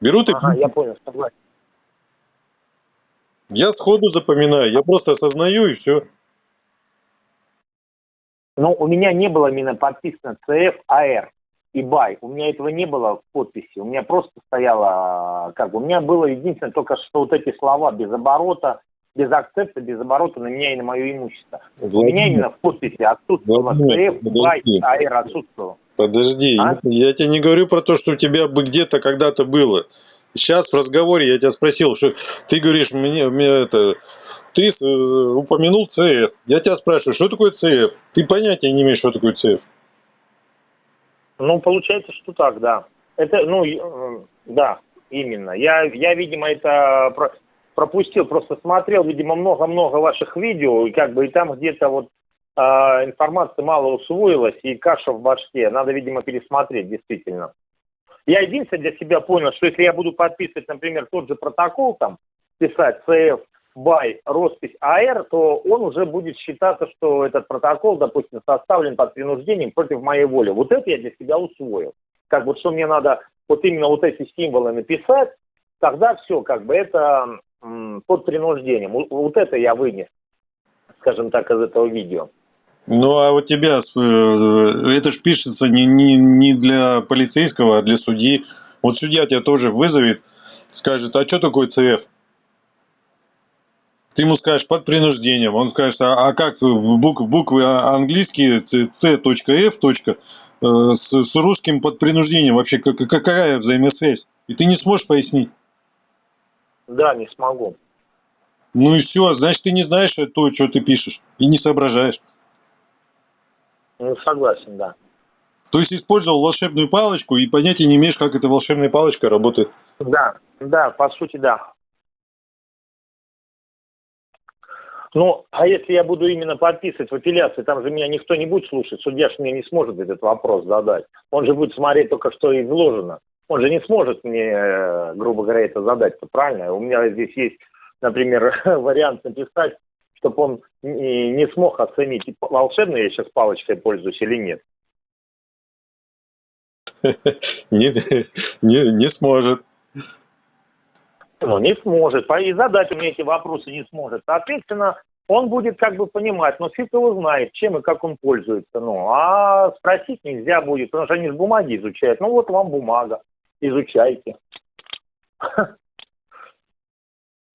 Берут и... Ага, я понял, согласен. Я сходу запоминаю, я просто осознаю и все. Но у меня не было именно подписано CFAR и бай. У меня этого не было в подписи. У меня просто стояло, как бы, у меня было единственное только что вот эти слова без оборота, без акцепта, без оборота на меня и на мое имущество. Владимир, у меня именно в подписи отсутствовало ЦФ, бай, АЭР отсутствовало. Подожди, а? я тебе не говорю про то, что у тебя бы где-то когда-то было. Сейчас в разговоре я тебя спросил, что ты говоришь мне, мне это, ты э, упомянул ЦФ. Я тебя спрашиваю, что такое ЦФ? Ты понятия не имеешь, что такое ЦФ. Ну, получается, что так, да. Это, ну, э, да, именно. Я, я видимо, это пропустил, просто смотрел, видимо, много-много ваших видео, и как бы и там где-то вот э, информация мало усвоилась, и каша в башке. Надо, видимо, пересмотреть, действительно. Я единственное для себя понял, что если я буду подписывать, например, тот же протокол, там, писать CF, by роспись АР, то он уже будет считаться, что этот протокол, допустим, составлен под принуждением против моей воли. Вот это я для себя усвоил. Как вот что мне надо вот именно вот эти символы написать, тогда все, как бы это м, под принуждением. Вот это я вынес, скажем так, из этого видео. Ну, а у тебя, э, это же пишется не, не, не для полицейского, а для судьи. Вот судья тебя тоже вызовет, скажет, а что такое ЦФ? Ты ему скажешь под принуждением, он скажет, а, а как бук, буквы английские c.f. Э, с, с русским под принуждением вообще какая взаимосвязь? И ты не сможешь пояснить? Да, не смогу. Ну и все, значит, ты не знаешь то, что ты пишешь, и не соображаешь. Ну, согласен, да. То есть использовал волшебную палочку и понятия не имеешь, как эта волшебная палочка работает. Да, да, по сути, да. Ну, а если я буду именно подписывать в апелляции, там же меня никто не будет слушать, судья же мне не сможет этот вопрос задать. Он же будет смотреть только, что изложено. Он же не сможет мне, э, грубо говоря, это задать, -то, правильно? У меня здесь есть, например, вариант написать, чтобы он не смог оценить, волшебно я сейчас палочкой пользуюсь или нет. Не, не, не сможет. Ну, не сможет. И задать мне эти вопросы не сможет. Соответственно, он будет как бы понимать, но фиг его знает, чем и как он пользуется. Ну, а спросить нельзя будет, потому что они с бумаги изучают. Ну, вот вам бумага, изучайте.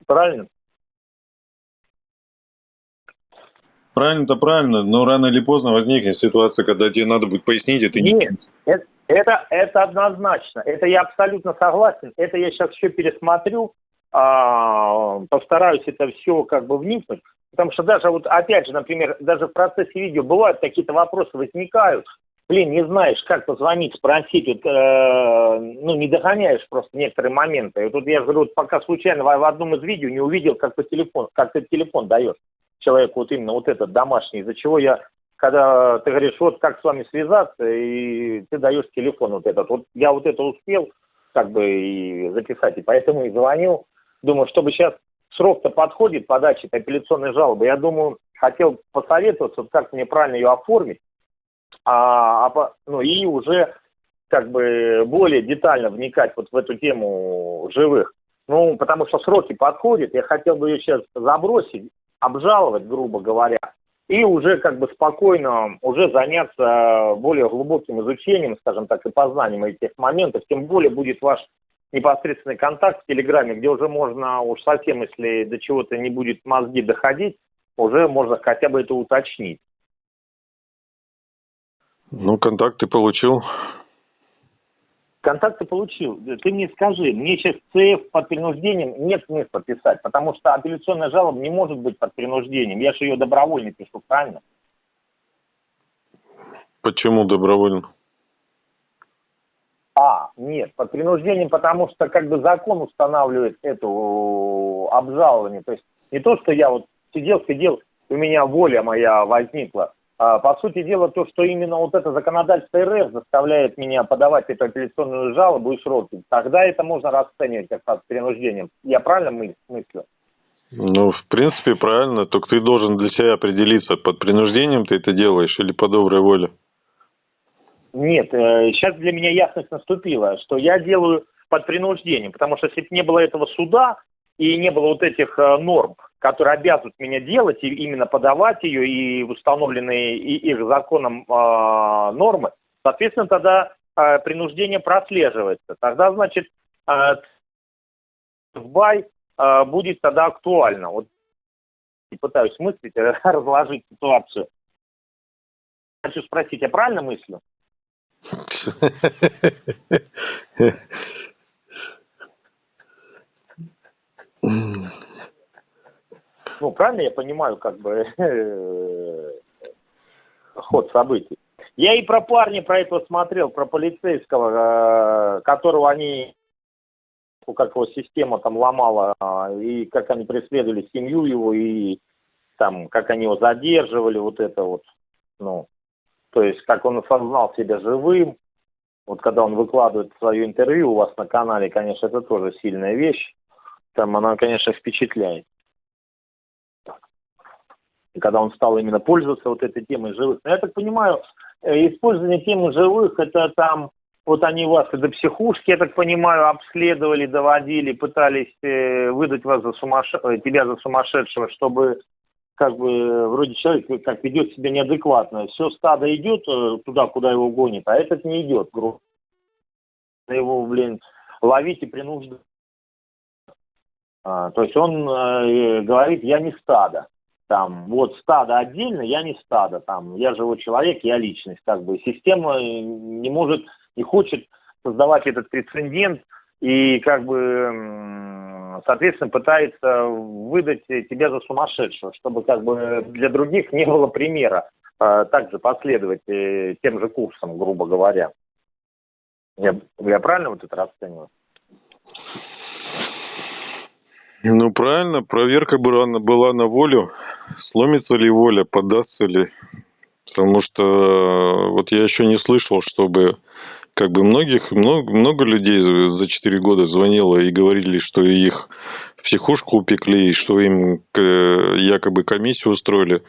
Правильно? Правильно-то правильно, но рано или поздно возникнет ситуация, когда тебе надо будет пояснить, и ты Нет, не... Это, это, это однозначно. Это я абсолютно согласен. Это я сейчас все пересмотрю, а, постараюсь это все как бы вникнуть. Потому что даже вот, опять же, например, даже в процессе видео бывают какие-то вопросы возникают. Блин, не знаешь, как позвонить, спросить, вот, э, ну, не догоняешь просто некоторые моменты. И тут я говорю, вот пока случайно в, одном из видео не увидел, как по телефон, как ты телефон даешь человеку вот именно вот этот домашний, из-за чего я когда ты говоришь, вот как с вами связаться, и ты даешь телефон вот этот. Вот я вот это успел как бы и записать, и поэтому и звонил. Думаю, чтобы сейчас срок-то подходит подачи апелляционной жалобы, я думаю, хотел посоветоваться, как мне правильно ее оформить, а, а, ну и уже как бы более детально вникать вот в эту тему живых. Ну, потому что сроки подходят, я хотел бы ее сейчас забросить, обжаловать, грубо говоря, и уже как бы спокойно уже заняться более глубоким изучением, скажем так, и познанием этих моментов. Тем более будет ваш непосредственный контакт в Телеграме, где уже можно уж совсем, если до чего-то не будет мозги доходить, уже можно хотя бы это уточнить. Ну, контакты получил. Контакты получил. Ты мне скажи, мне сейчас ЦФ под принуждением нет смысла писать, потому что апелляционная жалоба не может быть под принуждением. Я же ее добровольно пишу, правильно? Почему добровольно? А, нет, под принуждением, потому что как бы закон устанавливает эту обжалование. То есть не то, что я вот сидел, сидел, у меня воля моя возникла. А, по сути дела, то, что именно вот это законодательство РФ заставляет меня подавать эту апелляционную жалобу и сроки, тогда это можно расценивать как под принуждением. Я правильно мыслю? Ну, в принципе, правильно. Только ты должен для себя определиться, под принуждением ты это делаешь или по доброй воле. Нет, сейчас э, для меня ясность наступила, что я делаю под принуждением, потому что если бы не было этого суда и не было вот этих э, норм, которые обязывают меня делать и именно подавать ее и установленные их законом э, нормы, соответственно, тогда э, принуждение прослеживается. Тогда, значит, э, бай э, будет тогда актуально. Вот пытаюсь мыслить, разложить ситуацию. Хочу спросить, я правильно мыслю? ну, правильно я понимаю, как бы, ход событий. Я и про парня про этого смотрел, про полицейского, э, которого они, как его система там ломала, э, и как они преследовали семью его, и там, как они его задерживали, вот это вот, ну, то есть, как он осознал себя живым, вот когда он выкладывает свое интервью у вас на канале, конечно, это тоже сильная вещь, там она, конечно, впечатляет когда он стал именно пользоваться вот этой темой живых. Но я так понимаю, э, использование темы живых, это там, вот они вас до психушки, я так понимаю, обследовали, доводили, пытались э, выдать вас за сумасш... Э, тебя за сумасшедшего, чтобы как бы вроде человек как ведет себя неадекватно. Все стадо идет туда, куда его гонит, а этот не идет, грубо. Его, блин, ловить и принуждать. А, то есть он э, говорит, я не стадо там, вот стадо отдельно, я не стадо, там, я живой человек, я личность, как бы, система не может, не хочет создавать этот прецедент и, как бы, соответственно, пытается выдать тебя за сумасшедшего, чтобы, как бы, для других не было примера а, также последовать э, тем же курсом, грубо говоря. Я, я правильно вот это расцениваю? Ну, правильно, проверка была, была на волю сломится ли воля, подастся ли. Потому что э, вот я еще не слышал, чтобы как бы многих, много, много людей за 4 года звонило и говорили, что их в психушку упекли, и что им якобы комиссию устроили.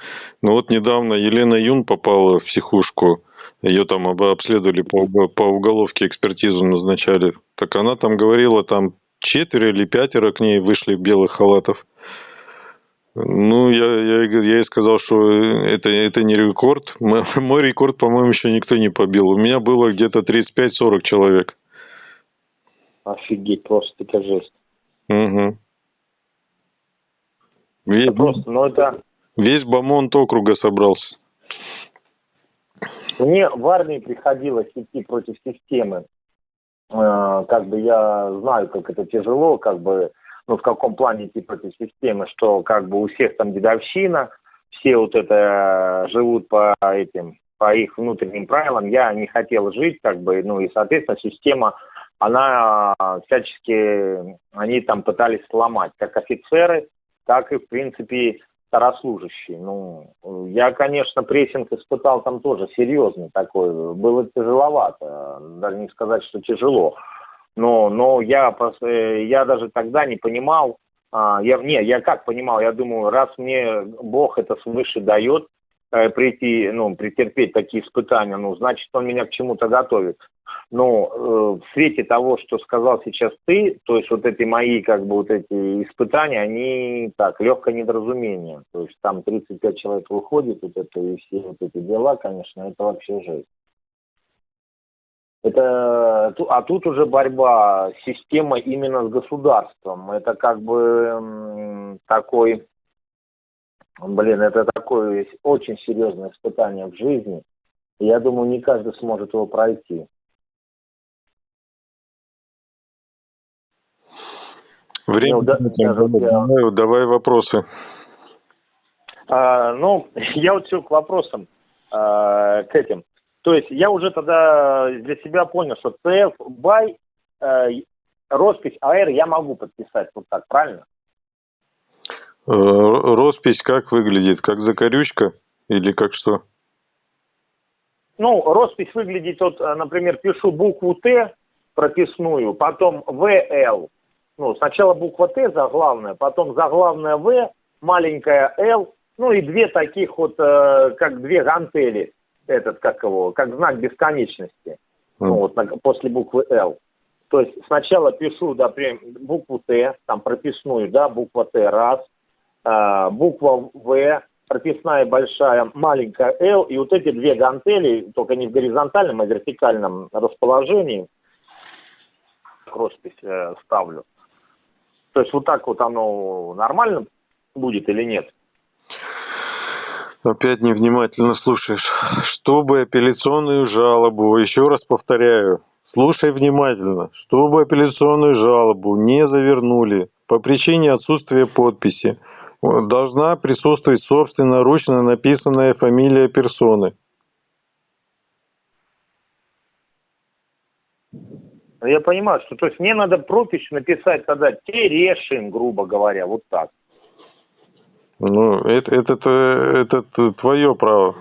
Но вот недавно Елена Юн попала в психушку, ее там обследовали по, по уголовке, экспертизу назначали. Так она там говорила, там четверо или пятеро к ней вышли в белых халатов. Ну, я, я, я и сказал, что это, это не рекорд. Мой рекорд, по-моему, еще никто не побил. У меня было где-то 35-40 человек. Офигеть, просто это жесть. Угу. Весь, это просто, ну это... Весь бомонд округа собрался. Мне в армии приходилось идти против системы. Э, как бы я знаю, как это тяжело, как бы ну, в каком плане идти против системы, что как бы у всех там дедовщина, все вот это живут по этим, по их внутренним правилам. Я не хотел жить, как бы, ну, и, соответственно, система, она всячески, они там пытались сломать, как офицеры, так и, в принципе, старослужащие. Ну, я, конечно, прессинг испытал там тоже серьезный такой. Было тяжеловато, даже не сказать, что тяжело. Но, но я, э, я даже тогда не понимал, а, я, не, я как понимал, я думаю, раз мне Бог это свыше дает, э, прийти, ну, претерпеть такие испытания, ну, значит, он меня к чему-то готовит. Но э, в свете того, что сказал сейчас ты, то есть вот эти мои, как бы, вот эти испытания, они так, легкое недоразумение. То есть там 35 человек выходит, вот это и все вот эти дела, конечно, это вообще жесть. Это, а тут уже борьба, система именно с государством. Это как бы такой, блин, это такое очень серьезное испытание в жизни. я думаю, не каждый сможет его пройти. Время, ну, да, давай, давай вопросы. А, ну, я вот все к вопросам, а, к этим. То есть я уже тогда для себя понял, что CF, BY, э, роспись АР я могу подписать вот так, правильно? Э, роспись как выглядит? Как закорючка или как что? Ну, роспись выглядит, вот, э, например, пишу букву Т прописную, потом ВЛ. Ну, сначала буква Т заглавная, потом заглавная В, маленькая Л, ну и две таких вот, э, как две гантели этот, как его, как знак бесконечности, mm. ну, вот, на, после буквы Л. То есть сначала пишу, да, букву Т, там прописную, да, буква Т, раз, э, буква В, прописная большая, маленькая Л, и вот эти две гантели, только не в горизонтальном, а в вертикальном расположении, роспись э, ставлю. То есть вот так вот оно нормально будет или нет? Опять невнимательно слушаешь. Чтобы апелляционную жалобу, еще раз повторяю, слушай внимательно, чтобы апелляционную жалобу не завернули по причине отсутствия подписи, должна присутствовать собственноручно написанная фамилия персоны. Я понимаю, что то есть мне надо пропись написать тогда Терешин, грубо говоря, вот так. Ну, это, это, это, это твое право.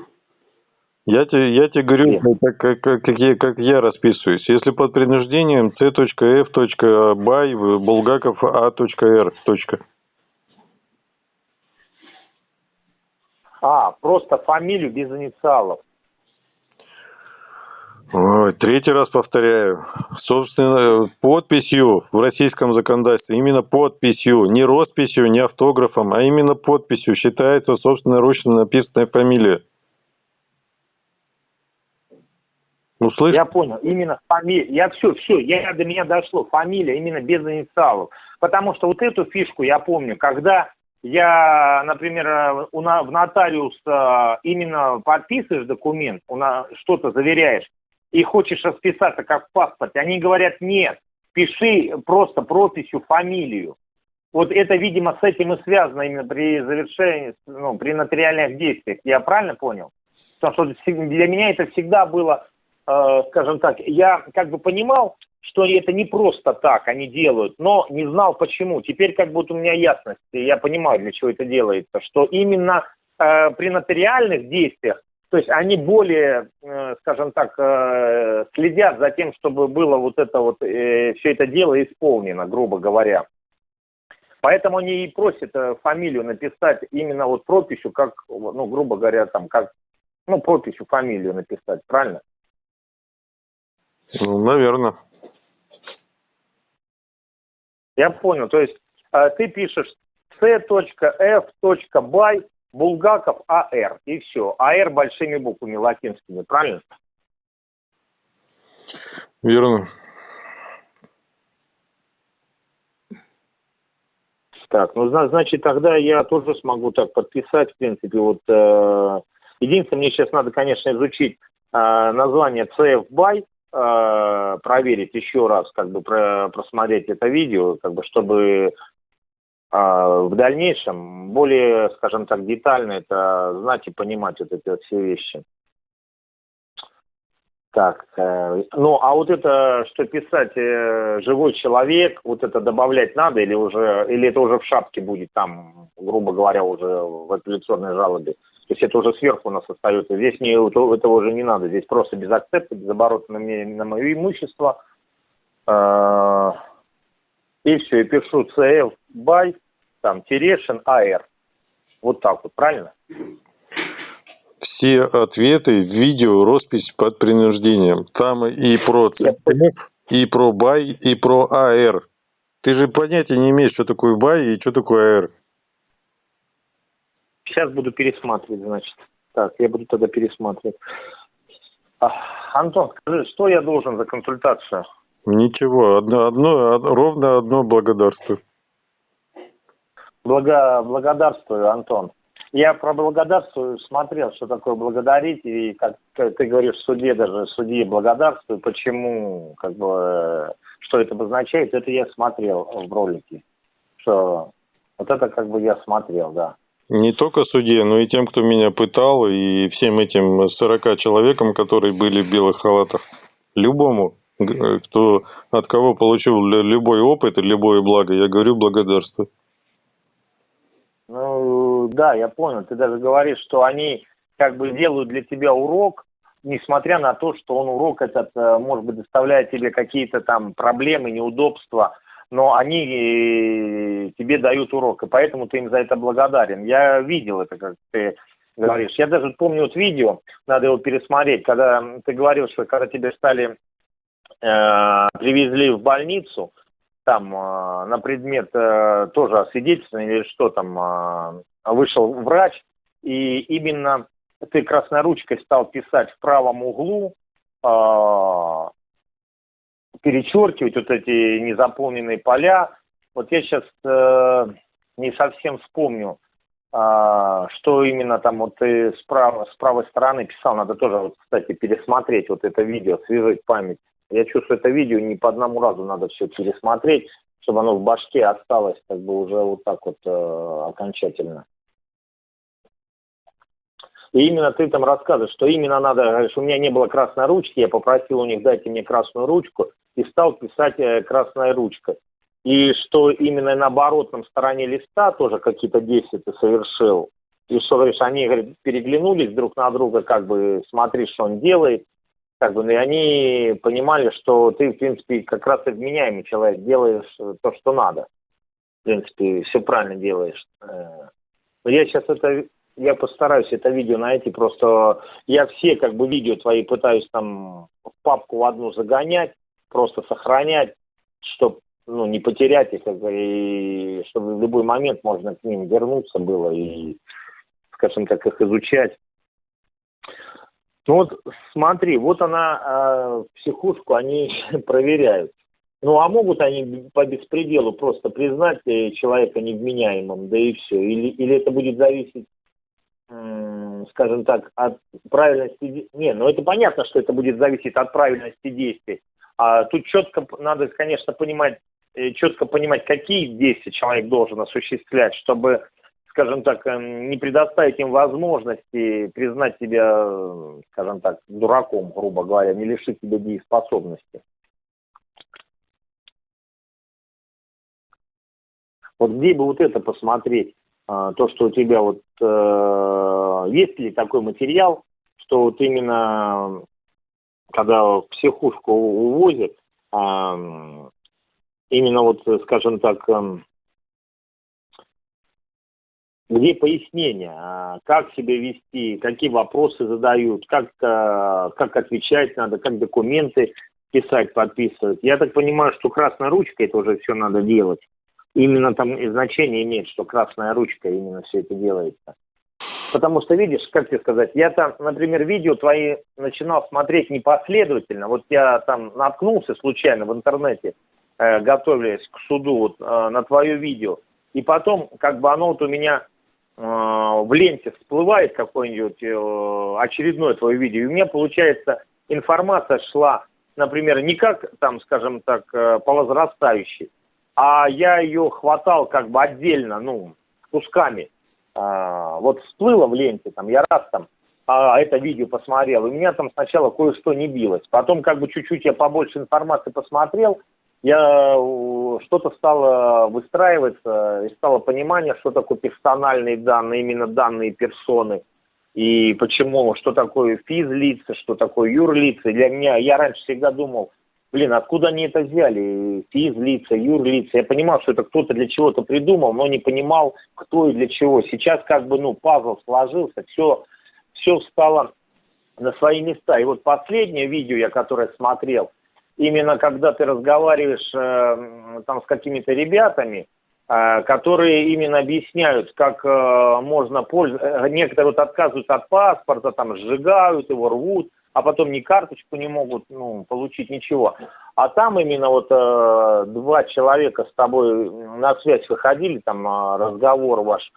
Я тебе, я тебе говорю, так, как, как, как, я, как я расписываюсь. Если под принуждением c.f.by булгаков a.r. А, просто фамилию без инициалов. Ой, третий раз повторяю. Собственно, подписью в российском законодательстве, именно подписью, не росписью, не автографом, а именно подписью считается собственноручно написанная фамилия. Услышь? Я понял, именно фамилия. Я все, все, я, до меня дошло. Фамилия именно без инициалов. Потому что вот эту фишку я помню, когда я, например, у, в нотариус э, именно подписываешь документ, что-то заверяешь, и хочешь расписаться как в паспорте, они говорят, нет, пиши просто прописью фамилию. Вот это, видимо, с этим и связано именно при завершении, ну, при нотариальных действиях. Я правильно понял? Потому что для меня это всегда было, э, скажем так, я как бы понимал, что это не просто так они делают, но не знал почему. Теперь как будто у меня ясность, я понимаю, для чего это делается, что именно э, при нотариальных действиях то есть они более, э, скажем так, э, следят за тем, чтобы было вот это вот, э, все это дело исполнено, грубо говоря. Поэтому они и просят фамилию написать именно вот прописью, как, ну, грубо говоря, там, как, ну, прописью фамилию написать, правильно? Ну, наверное. Я понял. То есть ты пишешь c.f.by Булгаков АР, и все. АР большими буквами латинскими, правильно? Верно. Так, ну, значит, тогда я тоже смогу так подписать, в принципе, вот, э, единственное, мне сейчас надо, конечно, изучить э, название CF BY, э, проверить еще раз, как бы, про, просмотреть это видео, как бы, чтобы в дальнейшем более, скажем так, детально это знать и понимать вот эти вот все вещи. Так, э, ну а вот это, что писать э, живой человек, вот это добавлять надо или уже, или это уже в шапке будет там, грубо говоря, уже в апелляционной жалобе? То есть это уже сверху у нас остается. Здесь не, этого уже не надо, здесь просто без акцепта, без оборота на, на мое имущество, Э, и все, и пишу CF by, там, Терешин, АР. Вот так вот, правильно? Все ответы в видео, роспись под принуждением. Там и про и про бай, и про АР. Ты же понятия не имеешь, что такое бай и что такое АР. Сейчас буду пересматривать, значит. Так, я буду тогда пересматривать. А, Антон, скажи, что я должен за консультацию? Ничего, одно, одно, ровно одно благодарствую. Благо, благодарствую, Антон. Я про благодарствую смотрел, что такое благодарить, и как ты говоришь, в суде даже, судье благодарствую, почему, как бы, что это обозначает, это я смотрел в ролике. Что вот это как бы я смотрел, да. Не только судье, но и тем, кто меня пытал, и всем этим 40 человекам, которые были в белых халатах. Любому, кто, от кого получил любой опыт и любое благо, я говорю благодарствую. Да, я понял. Ты даже говоришь, что они как бы делают для тебя урок, несмотря на то, что он урок этот, э, может быть, доставляет тебе какие-то там проблемы, неудобства, но они э, тебе дают урок, и поэтому ты им за это благодарен. Я видел это, как ты говоришь. Я даже помню вот видео, надо его пересмотреть, когда ты говорил, что когда тебе стали, э, привезли в больницу, там э, на предмет э, тоже освидетельствования или что там, э, вышел врач, и именно ты красноручкой стал писать в правом углу, э, перечеркивать вот эти незаполненные поля. Вот я сейчас э, не совсем вспомню, э, что именно там вот ты с, прав, с правой стороны писал. Надо тоже, вот, кстати, пересмотреть вот это видео, свежить память. Я чувствую, это видео не по одному разу надо все пересмотреть, чтобы оно в башке осталось как бы уже вот так вот э, окончательно. И именно ты там рассказываешь, что именно надо, говоришь, у меня не было красной ручки, я попросил у них дайте мне красную ручку и стал писать э, красной ручкой. И что именно на оборотном стороне листа тоже какие-то действия ты совершил. И что, говоришь, они говорит, переглянулись друг на друга, как бы смотри, что он делает. Как бы, и они понимали, что ты, в принципе, как раз и вменяемый человек, делаешь то, что надо. В принципе, все правильно делаешь. Э, но я сейчас это я постараюсь это видео найти, просто я все как бы видео твои пытаюсь там в папку в одну загонять, просто сохранять, чтобы ну, не потерять их, и чтобы в любой момент можно к ним вернуться было и, скажем так, их изучать. Ну вот смотри, вот она, э, психушку они проверяют. Ну а могут они по беспределу просто признать э, человека невменяемым, да и все? Или, или это будет зависеть скажем так, от правильности... Не, ну это понятно, что это будет зависеть от правильности действий. А тут четко надо, конечно, понимать, э, четко понимать, какие действия человек должен осуществлять, чтобы, скажем так, эм, не предоставить им возможности признать себя, скажем так, дураком, грубо говоря, не лишить тебя дееспособности. Вот где бы вот это посмотреть? А, то, что у тебя вот э, есть ли такой материал, что вот именно когда психушку увозят, э, именно вот, скажем так, э, где пояснение, а, как себя вести, какие вопросы задают, как, э, как отвечать надо, как документы писать, подписывать. Я так понимаю, что красной ручкой это уже все надо делать именно там и значение имеет, что красная ручка именно все это делается. Потому что, видишь, как тебе сказать, я там, например, видео твои начинал смотреть непоследовательно. Вот я там наткнулся случайно в интернете, э, готовясь к суду вот, э, на твое видео. И потом, как бы оно вот у меня э, в ленте всплывает какое-нибудь э, очередное твое видео. И у меня, получается, информация шла, например, не как, там, скажем так, э, по возрастающей, а я ее хватал как бы отдельно, ну, кусками. А, вот всплыло в ленте, там, я раз там а, это видео посмотрел, и у меня там сначала кое-что не билось. Потом как бы чуть-чуть я побольше информации посмотрел, я что-то стало выстраиваться, и стало понимание, что такое персональные данные, именно данные персоны, и почему, что такое физлица, что такое юрлица. Для меня, я раньше всегда думал, блин, откуда они это взяли? Физлица, юрлица. Я понимал, что это кто-то для чего-то придумал, но не понимал, кто и для чего. Сейчас как бы, ну, пазл сложился, все, все встало на свои места. И вот последнее видео, я которое смотрел, именно когда ты разговариваешь э, там с какими-то ребятами, э, которые именно объясняют, как э, можно пользоваться, э, некоторые вот отказываются от паспорта, там сжигают его, рвут, а потом ни карточку не могут ну, получить, ничего. А там именно вот э, два человека с тобой на связь выходили, там э, разговор ваш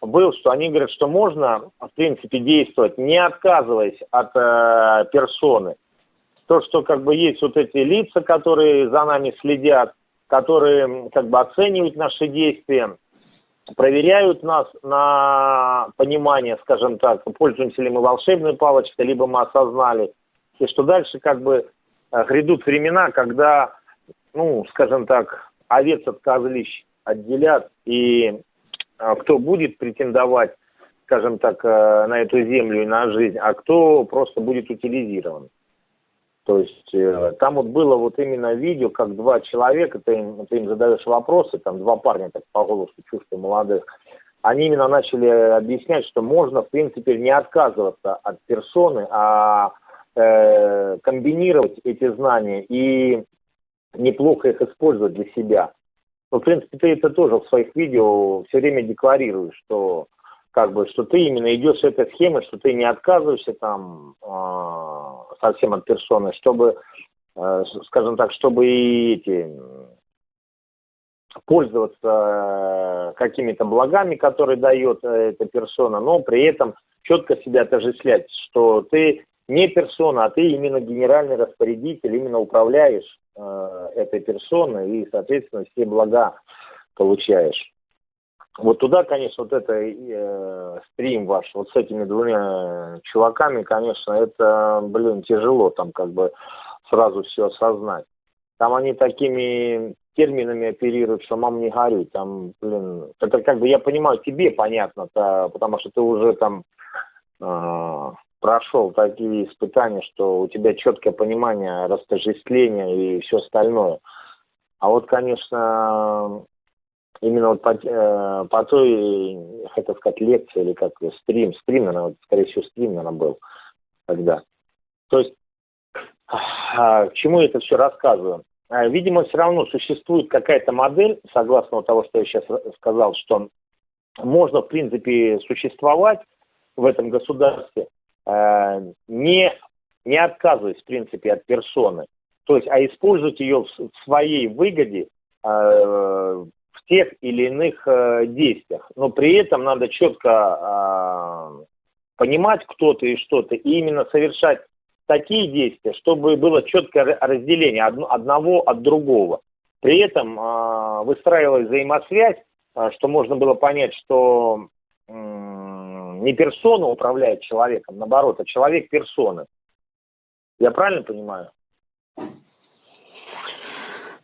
был, что они говорят, что можно, в принципе, действовать, не отказываясь от э, персоны. То, что как бы есть вот эти лица, которые за нами следят, которые как бы оценивают наши действия, проверяют нас на понимание, скажем так, пользуемся ли мы волшебной палочкой, либо мы осознали, и что дальше как бы э, грядут времена, когда, ну, скажем так, овец от козлищ отделят, и э, кто будет претендовать, скажем так, э, на эту землю и на жизнь, а кто просто будет утилизирован. То есть э, там вот было вот именно видео, как два человека, ты им, ты им задаешь вопросы, там два парня так по голосу чувствую молодых, они именно начали объяснять, что можно, в принципе, не отказываться от персоны, а э, комбинировать эти знания и неплохо их использовать для себя. Ну, в принципе, ты это тоже в своих видео все время декларируешь, что как бы, что ты именно идешь этой схемой, что ты не отказываешься там э, совсем от персоны, чтобы, э, скажем так, чтобы и эти пользоваться какими-то благами, которые дает э, эта персона, но при этом четко себя отождествлять, что ты не персона, а ты именно генеральный распорядитель, именно управляешь э, этой персоной и, соответственно, все блага получаешь. Вот туда, конечно, вот это э, стрим ваш, вот с этими двумя чуваками, конечно, это, блин, тяжело там как бы сразу все осознать. Там они такими терминами оперируют, что мам не горюй, там, блин, это как бы, я понимаю, тебе понятно, -то, потому что ты уже там э, прошел такие испытания, что у тебя четкое понимание растождествления и все остальное. А вот, конечно, именно вот по, э, по той, хотел сказать, лекции или как стрим, стрим, наверное, вот, скорее всего, стрим, наверное, был тогда. То есть, а, к чему я это все рассказываю? А, видимо, все равно существует какая-то модель, согласно того, что я сейчас сказал, что можно, в принципе, существовать в этом государстве, э, не, не отказываясь, в принципе, от персоны, то есть, а использовать ее в своей выгоде, тех или иных э, действиях. Но при этом надо четко э, понимать, кто ты и что ты, и именно совершать такие действия, чтобы было четкое разделение одного от другого. При этом э, выстраивалась взаимосвязь, э, что можно было понять, что не персона управляет человеком, наоборот, а человек персоны. Я правильно понимаю?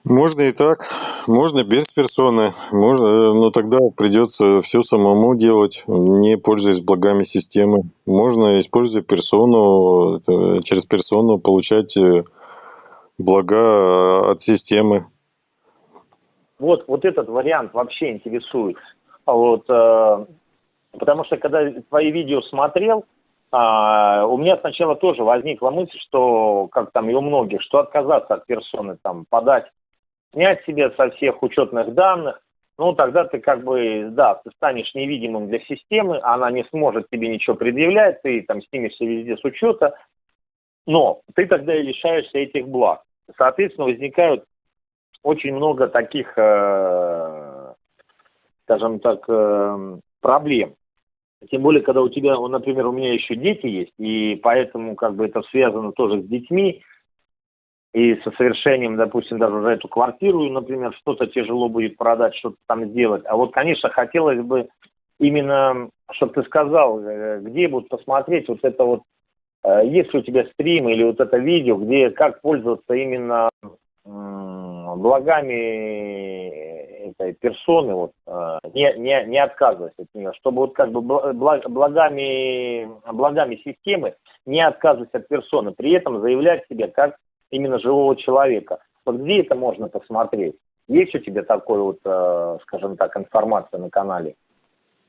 Можно и так, можно без персоны, можно, но тогда придется все самому делать, не пользуясь благами системы. Можно, используя персону, э, через персону получать э, блага от системы. Вот, вот этот вариант вообще интересует. Вот, э, потому что когда твои видео смотрел, э, у меня сначала тоже возникла мысль, что, как там и у многих, что отказаться от персоны, там, подать снять себе со всех учетных данных, ну, тогда ты как бы, да, ты станешь невидимым для системы, она не сможет тебе ничего предъявлять, ты там снимешься везде с учета, но ты тогда и лишаешься этих благ. Соответственно, возникают очень много таких, э, скажем так, э, проблем. Тем более, когда у тебя, например, у меня еще дети есть, и поэтому как бы это связано тоже с детьми, и со совершением, допустим, даже за эту квартиру, например, что-то тяжело будет продать, что-то там сделать. А вот, конечно, хотелось бы именно, чтобы ты сказал, э, где будут посмотреть вот это вот, э, есть ли у тебя стрим или вот это видео, где как пользоваться именно благами этой персоны, вот, э, не, не, не отказываясь от нее, чтобы вот как бы благами, благами системы не отказывать от персоны, при этом заявлять себе как именно живого человека. Вот где это можно посмотреть? Есть у тебя такой вот, э, скажем так, информация на канале?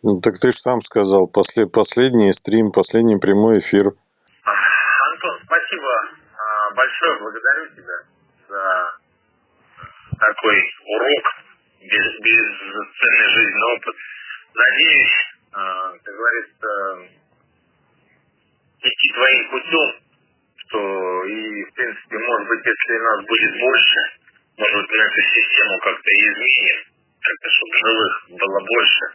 Ну, так ты же сам сказал, после, последний стрим, последний прямой эфир. Антон, спасибо а, большое, благодарю тебя за такой урок, без, бесценный жизненный опыт. Надеюсь, а, как говорится, идти твоим путем, что и, в принципе, может быть, если нас будет больше, может быть, мы эту систему как-то изменим, как-то, чтобы живых было больше.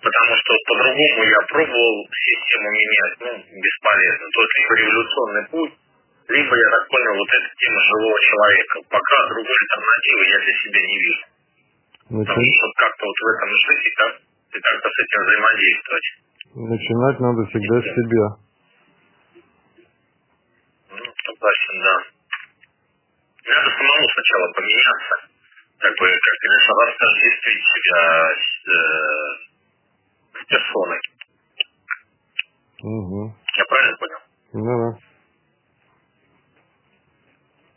Потому что по-другому я пробовал систему менять, ну, бесполезно. То есть либо революционный путь, либо, я так понял, вот эта тема живого человека. Пока другой альтернативы я для себя не вижу. Потому что как-то вот в этом жить и, как, и как-то с этим взаимодействовать. Начинать надо всегда с себя. Ну, согласен, да. Надо самому сначала поменяться. Как бы, как ты говоришь, растождествить себя с, э, с персоной. Угу. Я правильно понял? Да, да.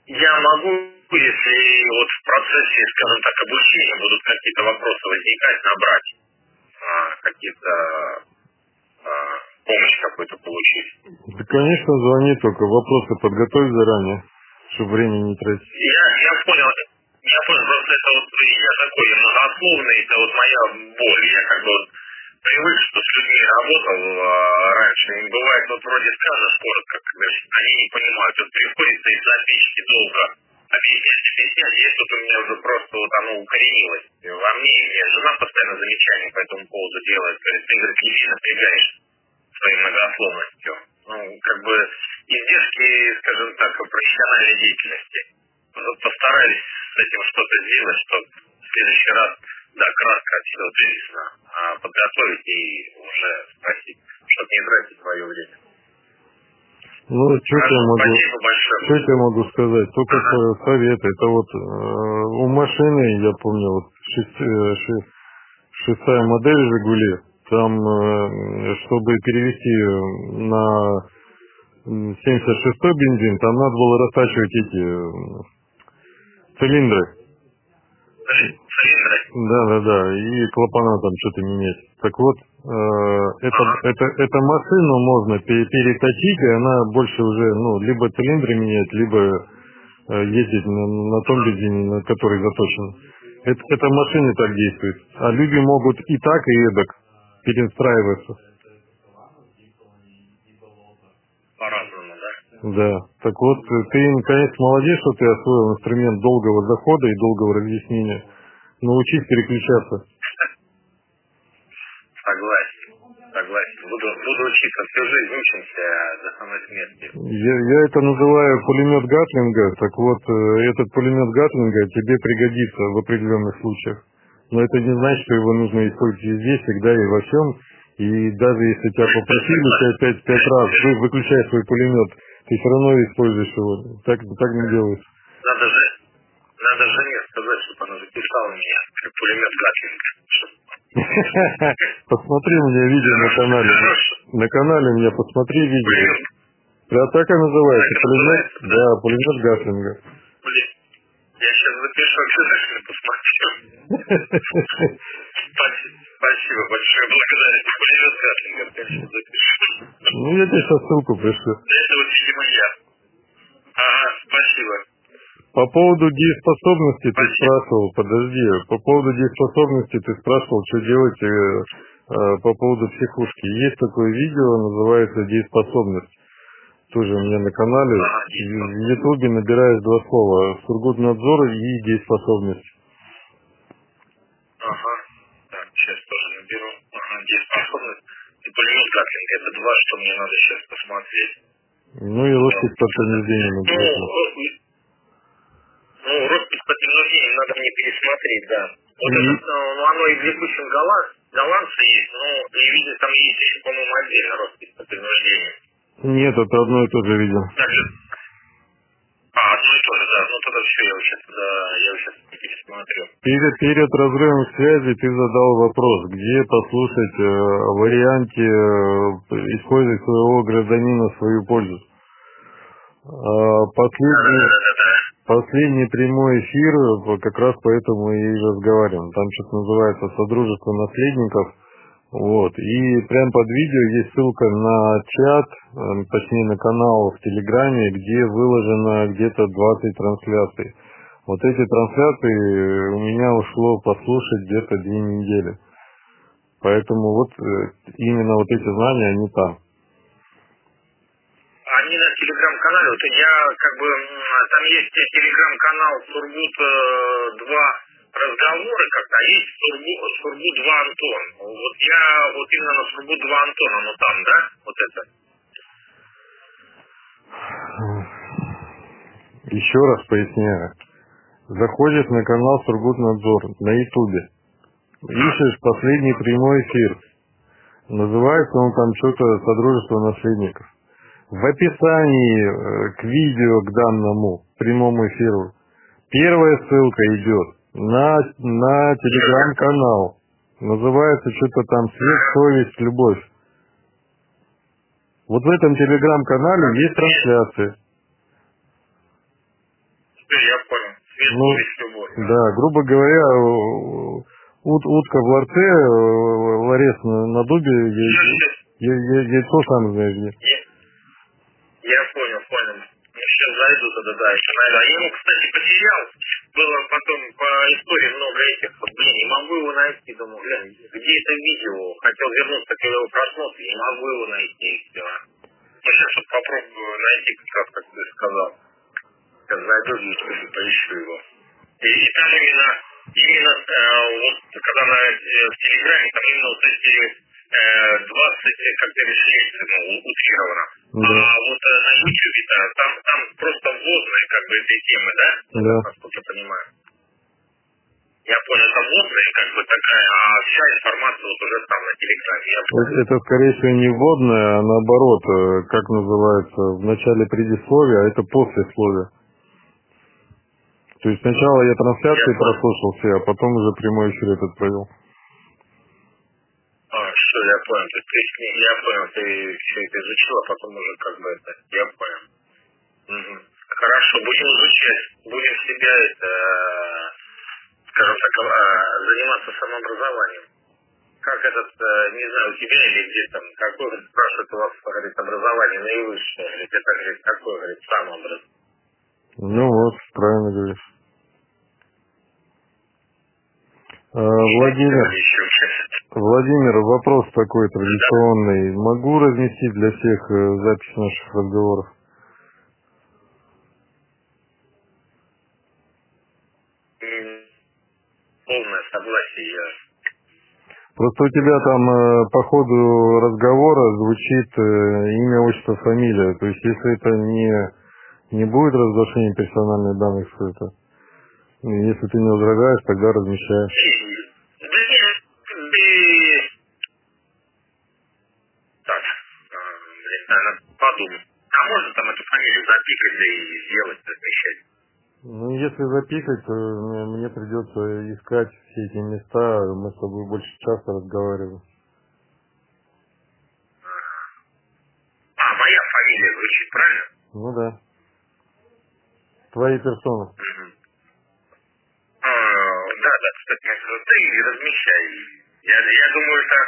Я могу, если вот в процессе, скажем так, обучения будут какие-то вопросы возникать, набрать а, какие-то помощь какую-то получить. Да, конечно, звони только. Вопросы подготовь заранее, чтобы времени не тратить. Я, я понял, я понял, просто это вот я такой многословный, это вот моя боль. Я как бы вот привык, что с людьми работал а, раньше. И бывает, вот вроде скажешь коротко, они не понимают. Вот приходится из записки долго объяснять, объяснять. Есть тут у меня уже просто вот оно укоренилось во мне. И мне жена постоянно замечания по этому поводу делает. Говорит, ты, говорит, не напрягаешь своей многословностью. Ну, как бы издержки, скажем так, профессиональной деятельности. Вот постарались с этим что-то сделать, чтобы в следующий раз, да, кратко все вывесно, а подготовить и уже спросить, чтобы не тратить свое время. Ну, что я могу, что я могу сказать? Только Ага. совет. Это вот э, у машины, я помню, вот шесть- э, ше- шестая модель Жигули, там, э, чтобы перевести на м, 76-й бензин, там надо было растачивать эти э, цилиндры. Цилиндры. Да, да, да, и клапана там что-то менять. Так вот, э, это, это, это машину можно пе- переточить, и она больше уже, ну, либо цилиндры менять, либо ездить на, на том бензине, на который заточен. Это, это машины так действует. А люди могут и так, и эдак перестраиваться. По-разному, да? Да. Так вот, ты, наконец, молодец, что ты освоил инструмент долгого захода и долгого разъяснения. Научись переключаться. Согласен. Согласен. Буду, буду учиться всю жизнь, учимся до самой смерти. Я, я это называю пулемет Гатлинга. Так вот, э, этот пулемет Гатлинга тебе пригодится в определенных случаях. Но это не значит, что его нужно использовать везде, всегда и во всем. И даже если тебя попросили тебя пять, пять раз, вы, выключай свой пулемет, ты все равно используешь его. Так, так не делается. Надо же, надо жене сказать, чтобы она записала меня, пулемет Гатлинг. Посмотри у меня видео на канале. На канале у меня посмотри видео. Да, так и называется. Пулемет, да, пулемет Гатлинга. Я сейчас запишу, обязательно посмотрю. Спасибо, большое, благодарю. Пулемет Гатлинга, конечно, запишу. Ну, я тебе сейчас ссылку пришлю. Это вот, видимо, я. Ага, спасибо. По поводу дееспособности ты спрашивал, подожди, по поводу дееспособности ты спрашивал, что делать э, э, по поводу психушки. Есть такое видео, называется «Дееспособность». Тоже у меня на канале. В Ютубе набираешь два слова. Сургутнадзор и дееспособность. Ага, так, сейчас тоже наберу. Ага, дееспособность и пулемет Гатлинга. Это два, что мне надо сейчас посмотреть. Ну и роспись по принуждению Ну, ну, роспись по принуждению надо мне пересмотреть, да. Вот Мгм. это, э, ну, оно и в голланд, голландце есть, но и видно, там есть еще, по-моему, отдельно роспись по принуждению. Нет, это одно и то же видео. Также... А, одно и то же, да. Ну, тогда все, я сейчас, да, я сейчас пересмотрю. Перед, перед разрывом связи ты задал вопрос, где послушать э, варианте э, использовать своего гражданина в свою пользу. А, Последний, Да-да-да-да. последний прямой эфир, вот как раз поэтому и разговариваем. Там что-то называется «Содружество наследников». Вот. И прямо под видео есть ссылка на чат, э, точнее на канал в Телеграме, где выложено где-то 20 трансляций. Вот эти трансляции у меня ушло послушать где-то две недели. Поэтому вот э, именно вот эти знания, они там. Они на телеграм-канале, вот я как бы, там есть телеграм-канал Сургут 2 разговоры как-то, есть Сургут, Сургут 2 Антон. Вот я вот именно на Сургут 2 Антон, оно там, да? Вот это. Еще раз поясняю. Заходишь на канал Сургутнадзор на Ютубе. Ищешь последний прямой эфир. Называется он там что-то Содружество наследников. В описании э, к видео, к данному прямому эфиру, первая ссылка идет на, на телеграм-канал. Называется что-то там «Свет, совесть, любовь». Вот в этом телеграм-канале есть трансляция. Теперь я понял. Свет, Ну, совесть, любовь. Да, грубо говоря, э, ут- утка в ларце, э, ларец на, на дубе, я- я- яйцо сам знаешь где. Я, понял, понял. Сейчас зайду тогда, да, еще найду. А я его, кстати, потерял. Было потом по истории много этих. Блин, не могу его найти. Думаю, блин, где это видео? Хотел вернуться к его просмотру, не могу его найти. и всё. Ну, сейчас вот попробую найти, как раз, как ты сказал. Сейчас зайду в YouTube и поищу его. И, и там именно, именно э, вот, когда на, э, в Телеграме, там именно вот эти 20, как ты решили, ну, у- утрированно. Да. А вот э, на YouTube, да, там, там просто вводные как бы этой темы, да? Да. Насколько я понимаю. Я понял, это вводная как бы такая, а вся информация вот уже там на Телеграме. Это, скорее всего, не вводное, а наоборот, э, как называется, в начале предисловия, а это послесловие. То есть сначала я трансляции Я прослушал все, а потом уже прямой эфир этот провел. А, все, я понял. Ты, ты, я понял, ты все это изучил, а потом уже как бы это, я понял. Мгм. Хорошо, будем изучать, будем себя это, скажем так, а, заниматься самообразованием. Как этот, э, не знаю, у тебя или где там, говорит, спрашивает у вас, говорит, образование наивысшее, говорит, это, говорит, какое, говорит, самообразование. Ну вот, правильно говоришь. Владимир, Еще участие. Владимир, вопрос такой традиционный. Могу разместить для всех э, запись наших разговоров? Полное согласие Просто у тебя там э, по ходу разговора звучит э, имя, отчество, фамилия. То есть если это не, не будет разглашение персональных данных, то это, если ты не возражаешь, тогда размещаешь. Да нет, ты... Так, блин, надо подумать. А можно там эту фамилию запикать да и сделать, размещать? Ну, если запикать, то мне, придется искать все эти места, мы с тобой больше часа разговариваем. А, моя фамилия звучит, правильно? Ну да. Твои персоны. Мгм. Ну, ты размещай. Я, я думаю, это,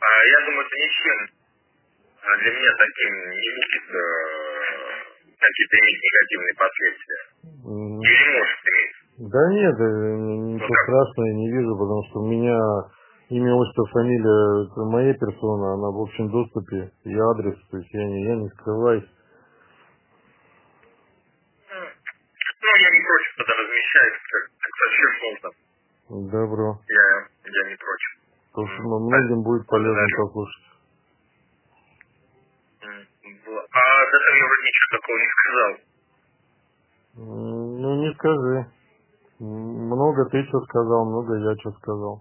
а, я думаю, это ничем а, для меня таким не будет э, какие-то иметь негативные последствия. Или может иметь. Да нет, э, ничего страшного я не вижу, потому что у меня имя, отчество, фамилия, это моя персона, она в общем доступе, и адрес, то есть я не, я не скрываюсь. Ну, я не против тогда размещать, как, как зачем нужно. Добро. Я, я не против. Потому что м- многим будет полезно Благодарю. послушать. А этого я вроде ничего такого не сказал. Ну, не скажи. Много ты что сказал, много я что сказал.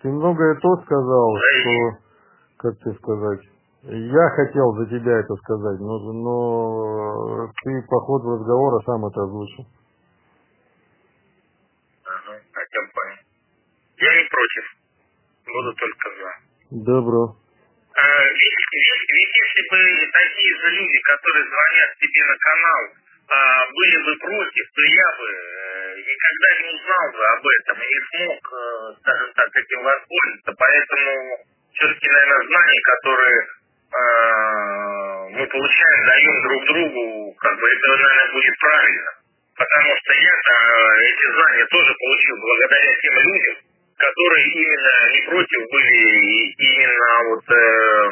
Ты многое то сказал, что, как тебе сказать, я хотел за тебя это сказать, но, но ты по ходу разговора сам это озвучил. Ага, так я понял. Я не против. Буду только за. Добро. А, ведь, ведь- ведь если бы такие даже люди, которые звонят тебе на канал, а, были бы против, то я бы э, никогда не узнал бы об этом и не смог, э, скажем так, этим воспользоваться. Поэтому все-таки, наверное, знания, которые э, мы получаем, даем друг другу, как бы это, наверное, будет правильно. Потому что я-то эти знания тоже получил благодаря тем людям, которые именно не против были, именно вот э,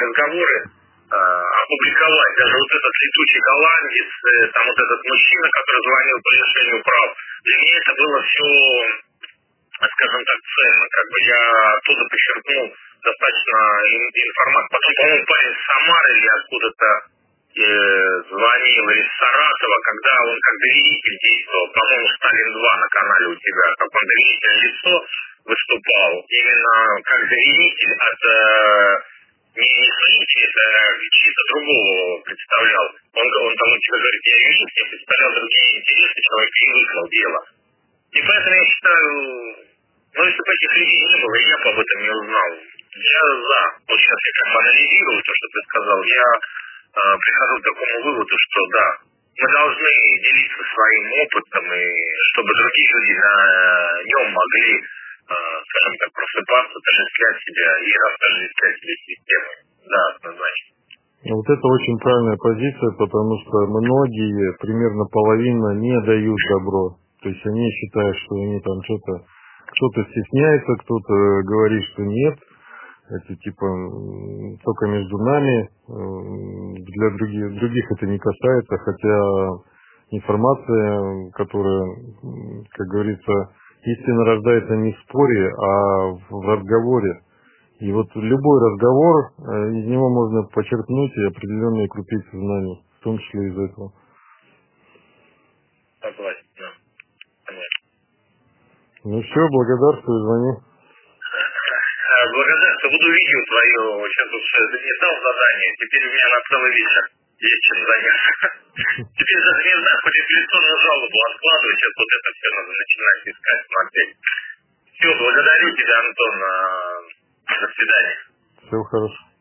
разговоры э, опубликовать. Даже вот этот летучий голландец, э, там вот этот мужчина, который звонил по лишению прав, для меня это было все, скажем так, ценно. Как бы я оттуда подчеркнул достаточно информации. Потом, по-моему, парень с Самары или откуда-то звонил из Саратова, когда он как доверитель действовал, по-моему, Сталин-2 на канале у тебя, как он доверительное лицо выступал, именно как доверитель от э, не, не это чьи-то другого представлял. Он, он там у тебя говорит, я юрист, я представлял другие интересы, человек выиграл дело. И поэтому я считаю, ну если бы этих людей не было, я бы об этом не узнал. Я за. Вот сейчас я как бы анализирую то, что ты сказал, я э, прихожу к такому выводу, что да, мы должны делиться своим опытом, и чтобы другие люди на нем могли Э, скажем так, просыпаться, отождествлять себя и отождествлять себя системой. Да, однозначно. Вот это очень правильная позиция, потому что многие, примерно половина, не дают добро. То есть они считают, что они там что-то кто-то стесняется, кто-то говорит, что нет. Это типа только между нами, для других, других это не касается, хотя информация, которая, как говорится, истина рождается не в споре, а в разговоре. И вот любой разговор, э, из него можно подчеркнуть и определенные крупицы знаний, в том числе из этого. Согласен, да. Понятно. Ну все, благодарствую, звони. Э, благодарствую, буду видео твое, сейчас уж не дал задание, теперь у меня на целый вечер есть чем заняться. Теперь даже не знаю, апелляционную жалобу откладывать, сейчас вот это все надо начинать искать, смотреть. Все, благодарю тебя, Антон. До свидания. Всего хорошего.